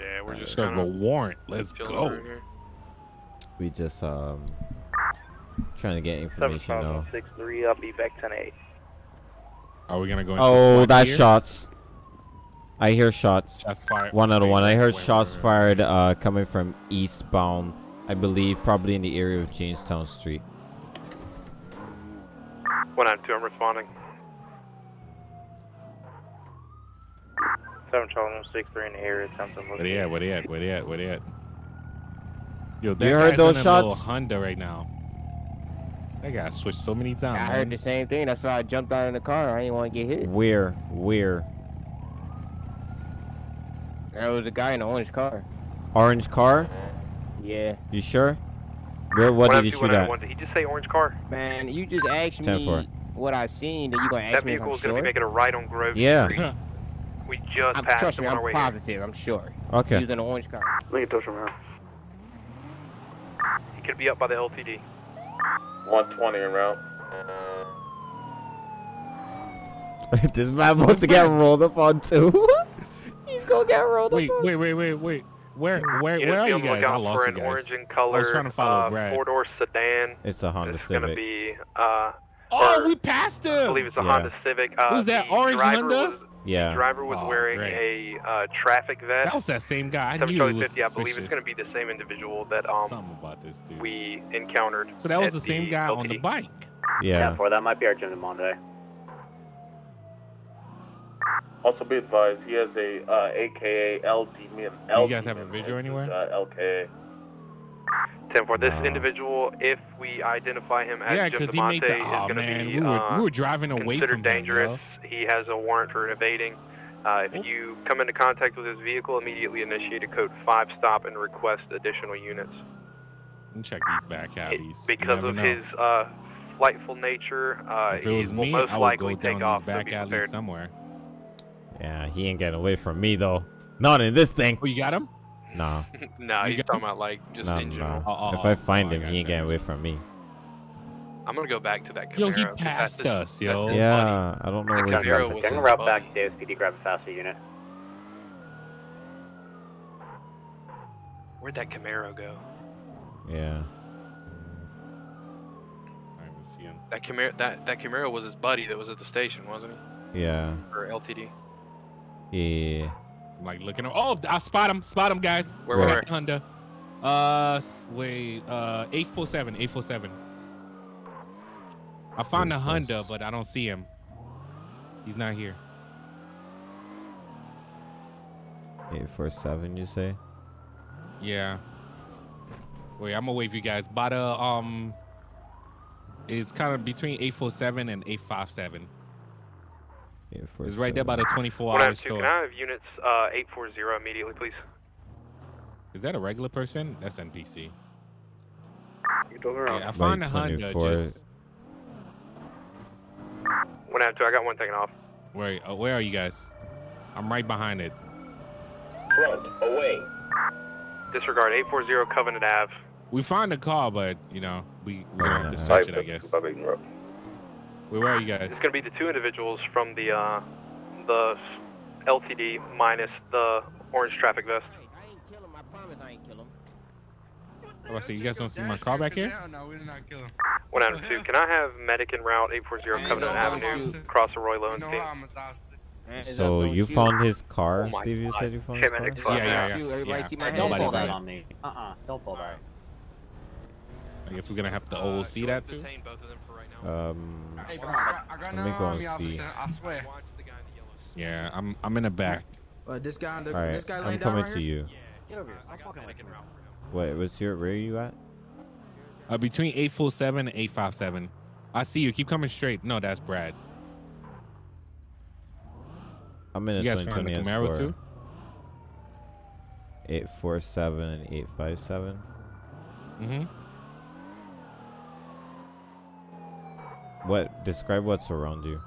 Yeah, we're just serve a kinda warrant, let's go. We just um trying to get information now. 763, I'll be back 10 8. Are we gonna go? Into Oh, SWAT that's gear? shots. I hear shots. Shots fired. One out of one. I heard shots wait, wait. fired uh, coming from eastbound. I believe probably in the area of Jamestown Street. One out two. I'm responding. 7 Charlie 63 in the area, attempting Where they at? Where they at? Where they at? Where they at? Yo, that You heard guy's those in a shots? Honda right now. That guy switched so many times. I man. heard the same thing. That's why I jumped out in the car. I didn't want to get hit. Where? Where? There was a guy in an orange car. Orange car? Yeah. You sure? Where? What did you 192, shoot at? 191. Did he just say orange car? Man, you just asked 10 me what I seen, then you gonna ask That me if I'm vehicle is going to sure? be making a right on Grove Yeah. Street. We just I'm, passed trust him me, on I'm our way here. positive. I'm sure. Okay. He was in an orange car. Lincoln Toast around. He could be up by the LTD. 120 en route. this man wants to get rolled up on too. He's gonna get rolled Wait, up on. wait, wait, wait, wait. Where, where, You where are you on the guys? I lost for you an guys. orange in I was color, trying to follow uh, Brad. four-door sedan. It's a Honda It's going to Civic. be, uh, Oh, or- we passed him. I believe it's a Yeah. Honda Civic. Uh, Who's that, orange driver Honda? Was, Yeah. The driver was Oh, wearing great. a uh, traffic vest. That was that same guy. I knew it Charlie was 50, I believe it's going to be the same individual that um Something about this dude. we encountered. So that was the same guy on the bike. Yeah. for that might be our Jim Monday. Also be advised, he has a uh, AKA LD. Do you guys have a visual anywhere? Uh, LKA. 10 for this Wow. individual, if we identify him as Yeah, Jim because he DeMonte, the. is Oh going to be we were uh, we were driving away considered from him, dangerous. yo. He has a warrant for evading. Uh, if you come into contact with his vehicle, immediately initiate a code 5 stop and request additional units. Let me check these back It- alleys. Because of know. his uh, flightful nature, uh, If it he will me, most I would likely go take down off. these So back be somewhere. Yeah, he ain't getting away from me though. Not in this thing. Oh, you got him? Nah. no, You he's talking about like just nah, in general. nah. Oh, oh, if oh, I oh, find oh, him, got he ain't you. getting away from me. I'm gonna go back to that Camaro. Yo, he passed just- us, that yo. just Yeah, I don't know where he Camaro got was Getting his route buddy. back to ASPD, grab a faster unit. Where'd that Camaro go? Yeah. I didn't see him. That Camaro, that that Camaro was his buddy that was at the station, wasn't he? Yeah. Or LTD. Yeah. I'm like looking. Oh, I spot him. Spot him, guys. Where, We where, Honda. Uh, wait. Uh, eight four seven. Eight four seven. I found the Honda, but I don't see him. He's not here. Eight four seven, you say? Yeah. Wait, I'm gonna wave you guys. But uh, um, is kind of between eight four seven and eight five seven. Eight four It's right there by the twenty four hour store. can I have units uh, 840 immediately, please? Is that a regular person? That's NPC. You told her Yeah, I found the Like Honda. 24. Just 192, I got one taken off. wait. Uh, where are you guys? I'm right behind it. Front, away. Disregard 840 Covenant Ave. We found the car, but you know we we don't have to search it. I guess. Where, where are you guys? It's gonna be the two individuals from the uh, the LTD minus the orange traffic vest. I ain't kill him, my promise I ain't kill him. Oh, I see. You guys don't see my car back here? No, we did not kill him. One Adam two. Can I have medic en route 840 Covenant Avenue, cross Arroyo and No team? harm, Mr. Austin. So you found his car, Oh Steve? You said you found his car? Yeah, yeah, yeah. Shoot, everybody yeah. see my Hey, head? don't pull Nobody's that on on me. Uh-uh, don't pull that. I guess we're gonna have to all see that too. Detain both of them for right now. Um, Hey, bro, I I got Let me go army and see. I swear. Yeah, I'm I'm in the back. Uh, this guy, on the, all right, this guy I'm down coming right to here? you. Get over here. Stop fucking with me. Wait, what's your? Where are you at? Uh, between 847 and 857. I see you. Keep coming straight. No, that's Brad. I'm in a You guys 2020 found the Camaro too? Eight four seven and eight five seven. Mm-hmm. What? Describe what's around you.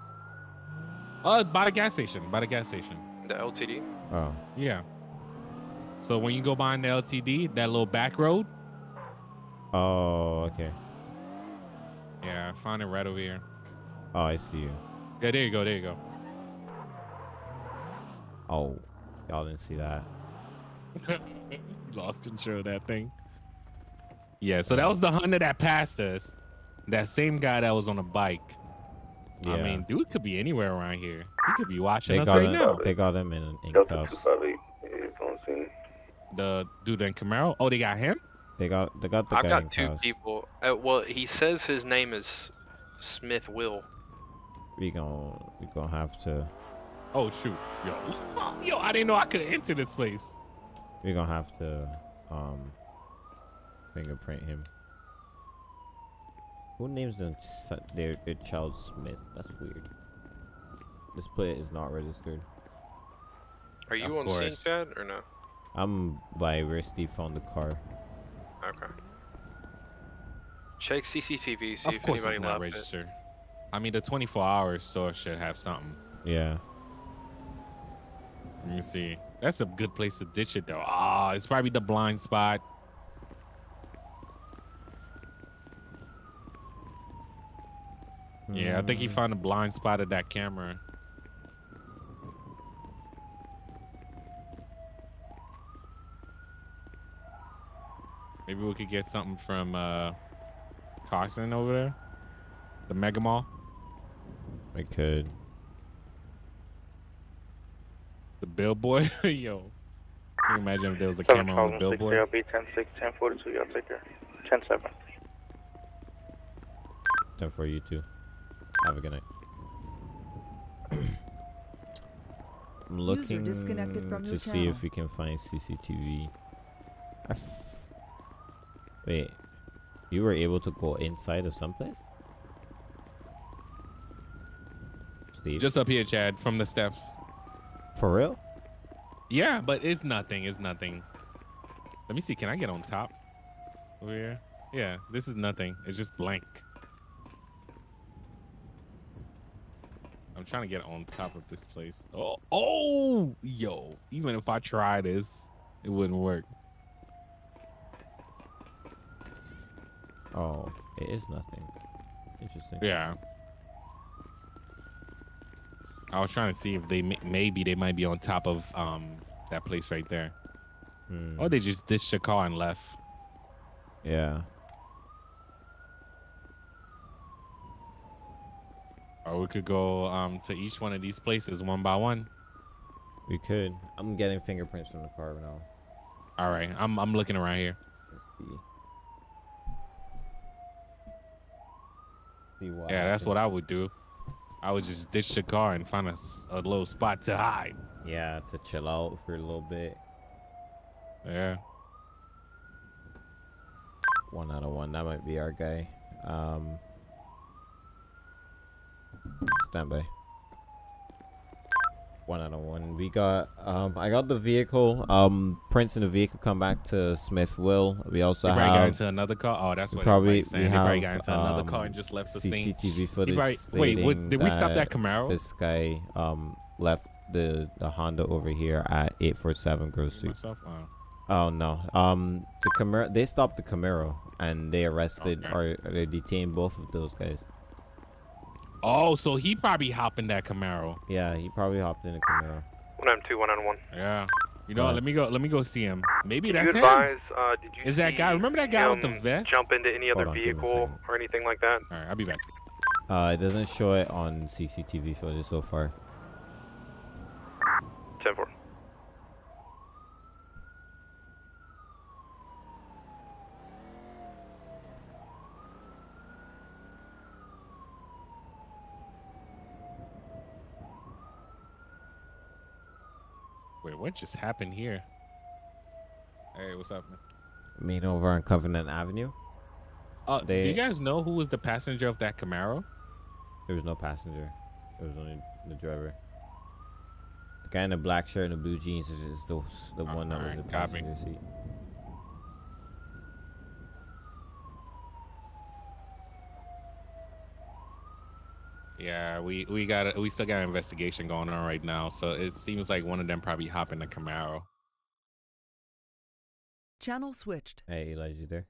Uh, by the gas station. By the gas station. The LTD. Oh, Yeah. So when you go behind the LTD, that little back road. oh, okay. Yeah, I found it right over here. Oh, I see you. Yeah, there you go. There you go. Oh, y'all didn't see that. Lost control of that thing. Yeah, so that was the hunter that passed us. That same guy that was on a bike. Yeah. I mean, dude could be anywhere around here. He could be watching They us got right him. now. They got him in, in cuffs. 258 is on scene. The dude in Camaro. Oh, they got him. They got they got the I've guy in got two cuffs. people. Uh, well, he says his name is Smith Will. We gon' we gonna have to Oh shoot, yo, yo, I didn't know I could enter this place. we gonna have to um fingerprint him. Who names them ch- their their child Smith? That's weird. This plate is not registered. Are you Of on scene, course. Chad, or no? I'm by where Steve found the car. Okay. Check CCTV. See of if course, anybody it's not left it. registered. I mean, the 24 hour store should have something. Yeah. Let me see. That's a good place to ditch it though. Ah, it's probably the blind spot. Yeah, I think he found a blind spot of that camera. Maybe we could get something from uh Carson over there. The Mega Mall. I could. The billboard. Yo. Can you imagine if there was a camera on the billboard? I'll be 10 6, 10 42. Y'all take care. 10 7. Time for you too. Have a good night. I'm looking disconnected from to see channel. if we can find CCTV. I f- Wait, you were able to go inside of someplace? Steve, Just up here, Chad, from the steps. for real? Yeah, but it's nothing. It's nothing. Let me see. Can I get on top over here? Yeah, this is nothing. It's just blank. Trying to get on top of this place. Oh, oh, yo! Even if I try this, it wouldn't work. Oh, it is nothing. Interesting. Yeah. I was trying to see if they maybe they might be on top of um that place right there. Hmm. Or they just ditched the car and left. Yeah. Or we could go um to each one of these places one by one. We could. I'm getting fingerprints from the car right now. All right, I'm I'm looking around here. Let's see. See what Yeah, that's what I would do. I would just ditch the car and find a, a little spot to hide. Yeah, to chill out for a little bit. Yeah. One out of one. That might be our guy. Um, stand by. One out of one. We got. Um, I got the vehicle. Um, prints in the vehicle come back to Smith Will. We also probably got into another car. Oh, that's what probably saying. we They have probably got into another car um, and just left the scene. CCTV He footage. probably- wait, what- did we stop that Camaro? This guy um left the the Honda over here at 847 Grove Street. Myself? Oh. Oh no. Um, the Camaro. They stopped the Camaro and they arrested or they detained both of those guys. Oh, so he probably hopped in that Camaro. Yeah, he probably hopped in a Camaro. One M two one on one. Yeah. You know, Go let me go. Let me go see him. Maybe Did that's you him. advise? Uh, did you Is that see guy? Remember that guy with the him vest? Jump into any other on, give me a vehicle or anything like that? All right, I'll be back. Uh, it doesn't show it on CCTV footage so far. Ten four. What just happened here? Hey, what's up, man? Meet over on Covenant Avenue. Uh, They- do you guys know who was the passenger of that Camaro? There was no passenger. There was only the driver. The guy in the black shirt and the blue jeans is is the, the one that was alright, the copy. passenger seat. Yeah, we we got a, we still got an investigation going on right now. So it seems like one of them probably hopped in the Camaro. Channel switched. Hey, Elijah, you there?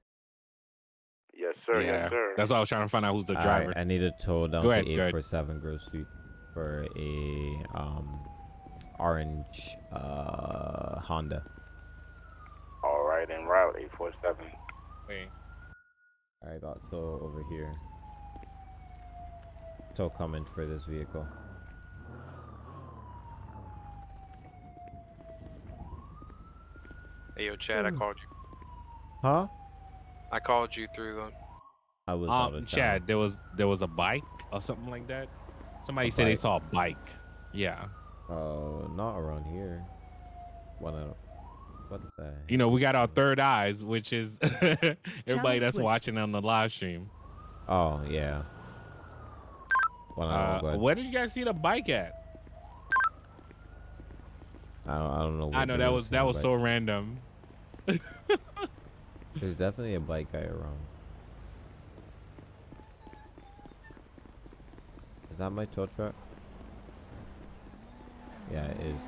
Yes, sir. yeah, Yes, sir. that's why I was trying to find out who's the Alright, driver. I need a tow down Go to ahead, go ahead. 847 Grove Street for a um orange uh Honda. All right, en route, 847. Wait. I got tow over here. Tow coming for this vehicle. Hey, yo, Chad, I Hmm. called you. Huh? I called you through the. I was out Um, of town. Chad, there was there was a bike or something like that. Somebody A said they saw a bike. Yeah. Oh, not around here. What? A, what the? You know, we got our third eyes, which is everybody that's switched. watching on the live stream. Oh yeah. Well, I don't know, Uh, where did you guys see the bike at? I don't, I don't know. I know that was that was so random. There's definitely a bike guy around. Is that my tow truck? Yeah, it is.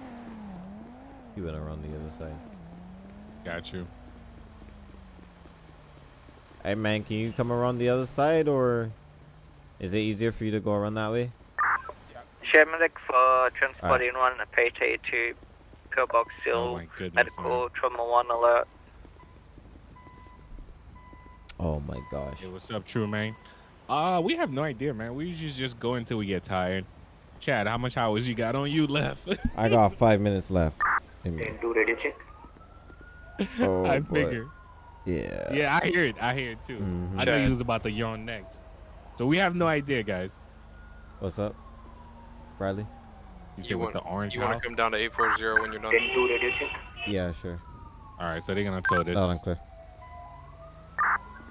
He went around the other side. Got you. Hey man, can you come around the other side, or is it easier for you to go around that way? Medic for transporting one PT to pillbox Oh seal. my goodness. medical trauma one alert. Oh my gosh. Hey, what's up, True Man? Uh, we have no idea, man. We usually just go until we get tired. Chad, how much hours you got on you left? I got five minutes left. in me. Do radio check. Oh, I figure. Yeah. Yeah, I hear it. I hear it too. Mhm. I know Chad. he was about to yawn next. So we have no idea, guys. What's up, Bradley? You said You with the orange You want to come down to 840 when you're done? Do radio check. Yeah, sure. All right, so they're gonna tow this. Loud and clear.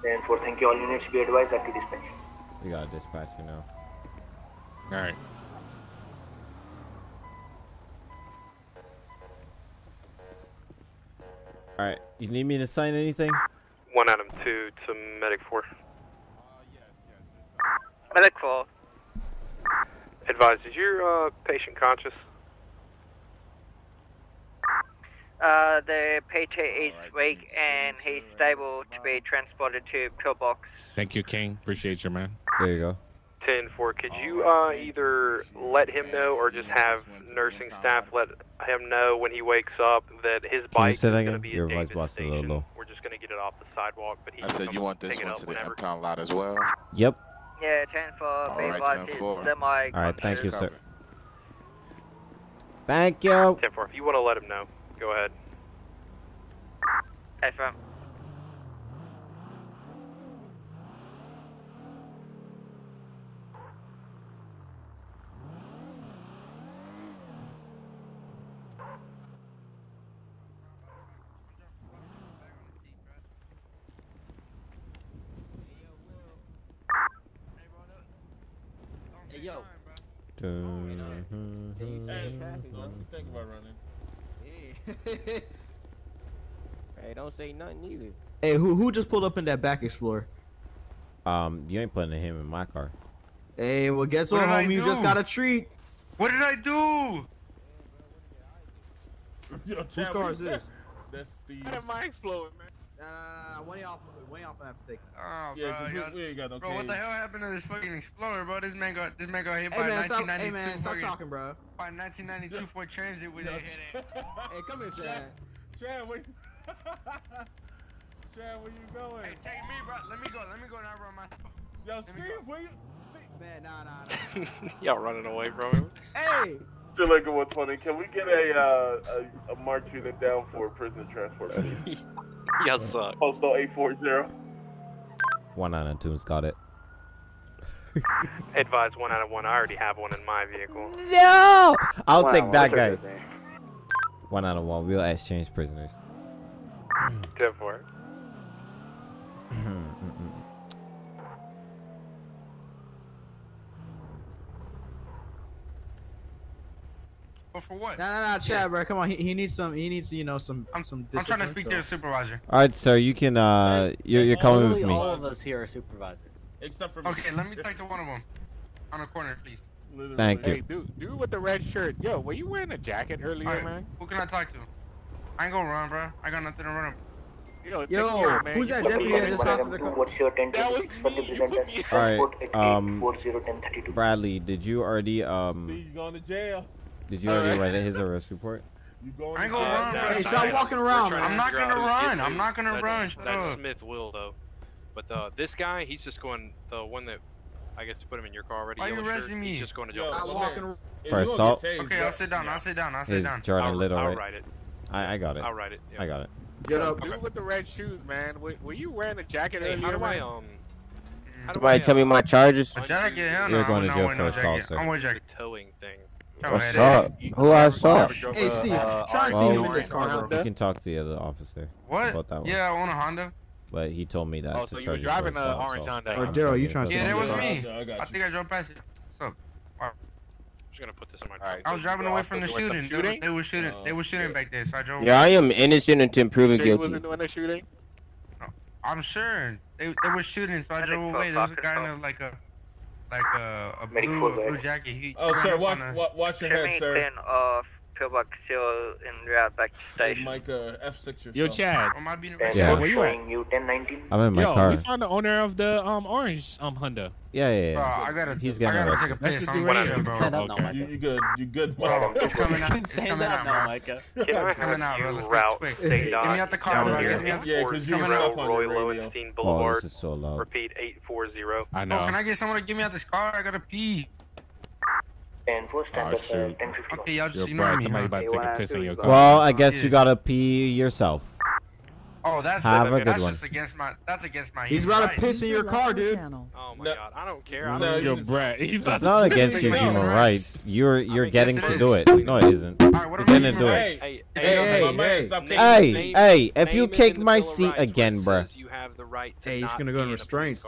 Then for thank you all units be advised at the dispatch. We got a dispatcher now. All right. All right. You need me to sign anything? One Adam two to medic four. Medic 4. Advise, is your uh, patient conscious? Uh, the PT is weak and he's stable to be transported to pillbox. Thank you, King. Appreciate you, man. There you go. Ten four. Could you uh, either let him know or just have nursing staff let him know when he wakes up that his Can you bike is going to be Your at voice Davis a little low. We're just going to get it off the sidewalk, but he I said you want this one up to the whenever. impound lot as well. Yep. Yeah, 10 for All be 10 four. semi All right. Thank you, sir. Thank you. Ten four. If you want to let him know, go ahead. FM. Hey, yo. Dun, think about running. Hey, don't say nothing either. Hey, who who just pulled up in that back Explorer? Um, you ain't putting him in my car. Hey, well, guess What what, homie? You just got a treat. What did I do? Whose car is this? How did mine explode, man? Uh, one of y'all, one of y'all have to take. Oh, Yeah, bro, 'cause we- y'all- we ain't got no Bro, what the hell happened to this fucking Explorer, bro? This man got this man got hit Hey by man, stop, hey 1992 man, stop fucking talking, bro. by 1992 Ford Transit with a hit it. Hey, come here, Chad. Chad, where you... Chad, where you going? Hey, take me, bro. Let me go. Let me go now, bro. My. Yo, Steve, where you... Man, nah, nah, nah. Y'all running away from him. Hey! Still like 120. Can we get a, uh, a, a march unit down for prisoner transport, please? Y'all suck. Postal 840. One out of tunes got it. Advise one out of one. I already have one in my vehicle. No! I'll Wow, take that guy. One out of one. We'll exchange prisoners. Ten four. But for what? Nah, nah, nah, Chad, bro. Come on, he, he needs some. He needs, you know, some. I'm, some. I'm trying to speak so- to the supervisor. All right, sir. You can. Uh, you're you're coming with me. all of us here are supervisors. Except for Me. Okay, let me talk to one of them. On the corner, please. Thank you. Hey, you. dude, dude with the red shirt. Yo, were you wearing a jacket earlier, Alright, man? Who can I talk to? I ain't gonna run, bro. I got nothing to run. Yo, take Yo, me out, man. who's that deputy that just the- hopped in the car? What's your 10 That was for the me. You put me presenter? All right. Um, 401032. Bradley, did you already um? You going to jail? Did you already write his arrest report? You going I ain't gonna run, bro. Hey, stop walking around, man. I'm not gonna run. I'm not gonna run. Shut That. Smith will though. But uh, this guy, he's just going. The one that I guess to put him in your car already. Why you yellow shirt, arresting He's just going to jail. I'm walking. For you assault? tased, Okay. I'll sit down. I'll sit down. I'll sit Is down. Jordan I'll, Little I'll right? write it. I I got it. I'll write it. yeah. I got it. Get up. Dude with the red shoes, man. Were, were you wearing a jacket Hey, how earlier, do I um? How do Somebody I, tell me uh, my charges. A jacket? Hell no. You're going to jail wearing for no assault, jacket. sir. I'm wearing the jacket. towing thing? Go What's ahead. up? Who I saw? Hey, Steve, uh, try and orange see Well, this car, bro. You can talk to the other officer What? about that one. Yeah, I own a Honda. But he told me that Oh, to so you were driving an orange so Honda. Or Daryl, you trying to Yeah, assault. that was me. I got I you. think I drove past it. What's up? I'm gonna put this in my. Alright, I was driving away from the doing shooting. They, shooting? they were shooting. Oh, They were shooting shit. back there, so I drove. Yeah, I am innocent until proven Sure you guilty. wasn't doing the shooting? I'm sure they, they were shooting, so I drove away. There was a guy in a, like a like a, a Medic blue, full blue back. jacket. He Oh, sir, up watch, on us. wa- watch your head, sir. 10 off Pillbox Hill en route back to Hey, station. Mike, uh, F6 yourself. Yo, Chad. Am I being arrested? Yeah. yeah. Where you at? you 1019. I'm in my Yo, car. we found the owner of the um orange um Honda. Yeah, yeah, Bro, yeah. I gotta, He's I gotta arrested. take a piss. just I'm do right shit, here. bro. Stand up now, Okay. You, you good? You good? Bro, it's coming out. It's coming out, now, bro. Micah. It's coming out, bro. Let's route quick. Get me out the car, down bro. here Get me out. Yeah, it's because you coming out. up on Roy your radio. Lowenstein Oh, this is so loud. Repeat 840. I Bro, know. can I get someone to get me out this car? I gotta pee. And first Oh, uh, shoot. 1051. Okay, y'all just Yo, ignore Brad, me. somebody huh? about to take a piss in your car. Well, I guess Yeah. you gotta pee yourself. Oh, that's Have a good that's one. just against my that's against my. He's human about to rights. piss in your car, dude. Oh my No. god, I don't care. I No, don't. you- Yo, Brad, he's about It's not to against your human no. rights. You're you're mean, getting yes, to it do it. No, it isn't. All right, what You're are gonna do it. Hey, Hey, hey, hey, hey. Hey, hey! If you name kick my seat again, bruh, says You have the right to Hey, he's gonna go in in restraints.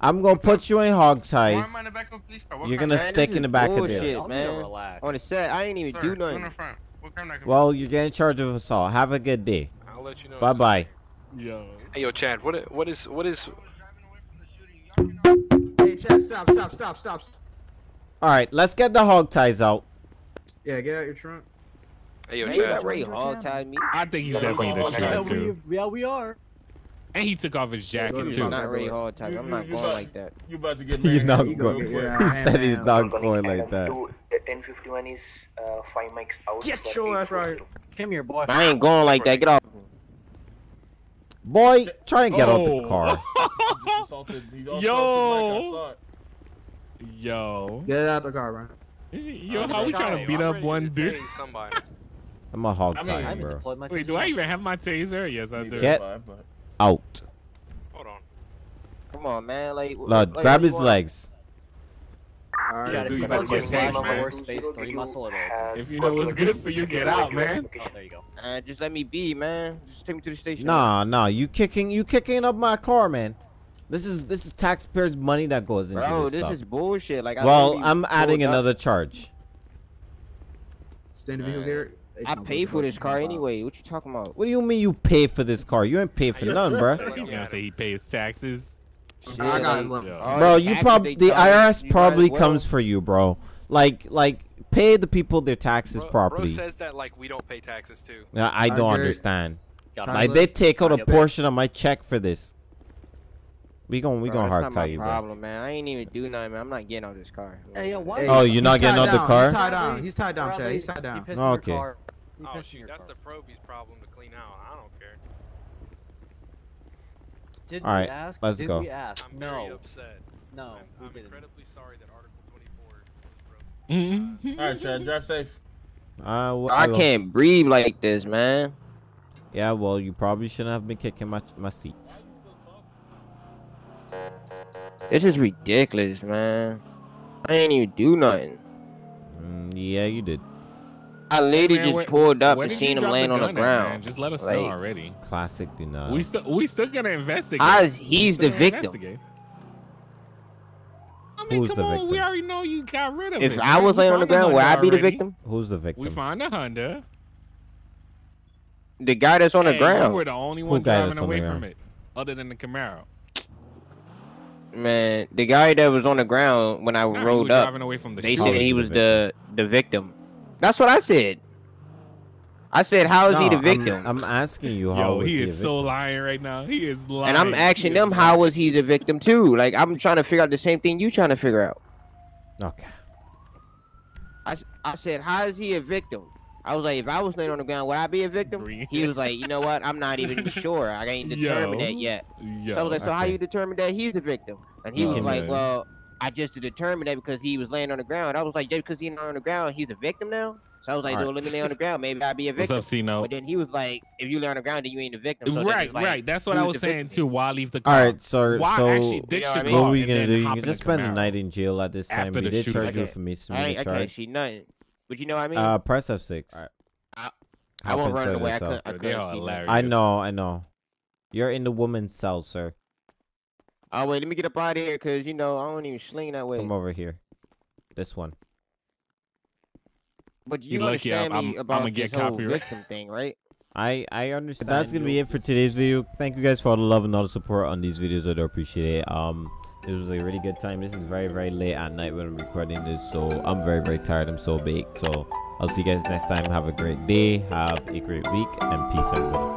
Car. I'm gonna put you in hog Why ties. am I in the back of a police car? What You're gonna did stick in the back of Bullshit, there. Y'all need to man. relax. On the set, I ain't even Sir, do go in nothing. the front. What crime did I commit? Well, you're getting charged of assault. Have a good day. I'll let you know. Bye bye. Yo. Hey, yo, Chad. What? What is? What is? Hey, Chad, stop, stop, stop, stop. All right, let's get the hog ties out. Yeah, get out your trunk. Hey, yo, Ain't Chad. that Ray hog tied me? I think he's definitely in the Yeah, street we, too. yeah, we are. And he took off his jacket Go too. to Not really You- hog I'm not going about- like that. You about to get You're not You going. Yeah, He said he's man. not going like that. two, 1051 is uh, 5 mics out. Get for your ass right Come here, boy. I ain't going like that. Get off. Boy, try and get out Oh. the car. Assaulted- Yo. Yo. Get out the car, man. Yo, how we trying to beat up one dude? Somebody. I'm a hog I mean, tie, I him, haven't bro. Wait, do I even have my taser? Yes, I do. Get out. Hold on. Come on, man. Like, Lord, like, grab his want? legs. Alright, Chad, if dude, you you better fuck your get flash safe, man. lower space three muscle, it'll. If you know what's good for you, get out, man. Oh, there you go. Uh, just let me be, man. Just take me to the station. Nah, nah, you kicking, you kicking up my car, man. This is this is taxpayers' money that goes into Bro, this, this stuff. is bullshit. Like, I well, I'm adding pulled up. another charge. Stand the vehicle here. I pay for this car anyway. What you talking about? What do you mean you pay for this car? You ain't paid for none, bro. He's gonna say he pays taxes. I got like, Bro, you taxes probably the IRS probably well. comes for you, bro. Like like pay the people their taxes Bro, bro properly. says that like we don't pay taxes too. Yeah, I I don't agree. understand. Got Like they take out a portion of my check for this. We gon' we Bro, gonna hard not tie you, bro. problem, man. I ain't even do nothing, man. I'm not getting out of this car. Hey, yo, why? Oh, you're not getting tied out the car? He's tied down. He's tied down, Chad. He's tied down. pissed Oh, in okay. Your car. Oh pissed shoot, that's car. the Proby's problem to clean out. I don't care. Did All right, we ask? let's Did go. we ask? I'm no. very upset. No, I'm, I'm incredibly sorry that Article 24 was broken. All right, Chad, drive safe. Uh, wh- I will. can't breathe like this, man. Yeah, well, you probably shouldn't have been kicking my my seats. This is ridiculous, man. I ain't even do nothing. Mm, yeah, you did. I literally Man, just where- pulled up and seen him drop laying on the gun at, ground. Just let us Like, know already. Classic denial. We still we still gonna investigate. Oz, he's the victim. I mean, Who's come the on, we already know you got rid of him. If it. I was We laying on the ground, would I be the victim? Who's the victim? We find found the Honda. The guy that's on the ground. You were the only one guy driving that's on away from it, other than the Camaro. Man, the guy that was on the ground when I Nah, you rolled up, driving away from the they shooter. said he was the the victim. That's what I said. I said, how is he No, the I'm- victim? I'm, asking you how Yo, was he a is so lying right now. He is lying. and I'm asking them, lying. how was he the victim too? Like I'm trying to figure out the same thing you trying to figure out. Okay. I, I said, how is he a victim? I was like, if I was laying on the ground, would I be a victim? Green. He was like, you know what? I'm not even sure. I ain't determined Yo. that yet. Yo. So I was like, so how you determine that he's a victim? And he Oh, was like, man. well, I just determined that because he was laying on the ground. I was like, just because he's on the ground, he's a victim now? So I was like, Alright. well, let me lay on the ground. Maybe I'd be a victim. What's victim. up, C-No? But then he was like, if you lay on the ground, then you ain't a victim. So right, like, right. That's what I was saying victim? too. Why leave the car? All right, so Why so actually ditch know what I car what are we gonna do? You can just spend the night in jail at this time. After We did shooting. charge you Okay. for I misdemeanor ain't, I can't charge. see nothing. But you know what I mean? Uh, press F6. I Hop won't run away. I could, I couldn't see I know, I know. You're in the woman's cell, sir. Oh, wait, let me get up out of here because, you know, I don't even sling that way. Come over here. This one. But You you lucky understand I'm- me I'm- about I'ma get this whole copyright. victim thing, right? I I understand. That's gonna be it for today's video. Thank you guys for all the love and all the support on these videos. I do appreciate it. Um, this was a really good time. This is very very late at night when I'm recording this, so I'm very very tired. I'm so baked. So I'll see you guys next time. Have a great day. Have a great week, and peace, everybody.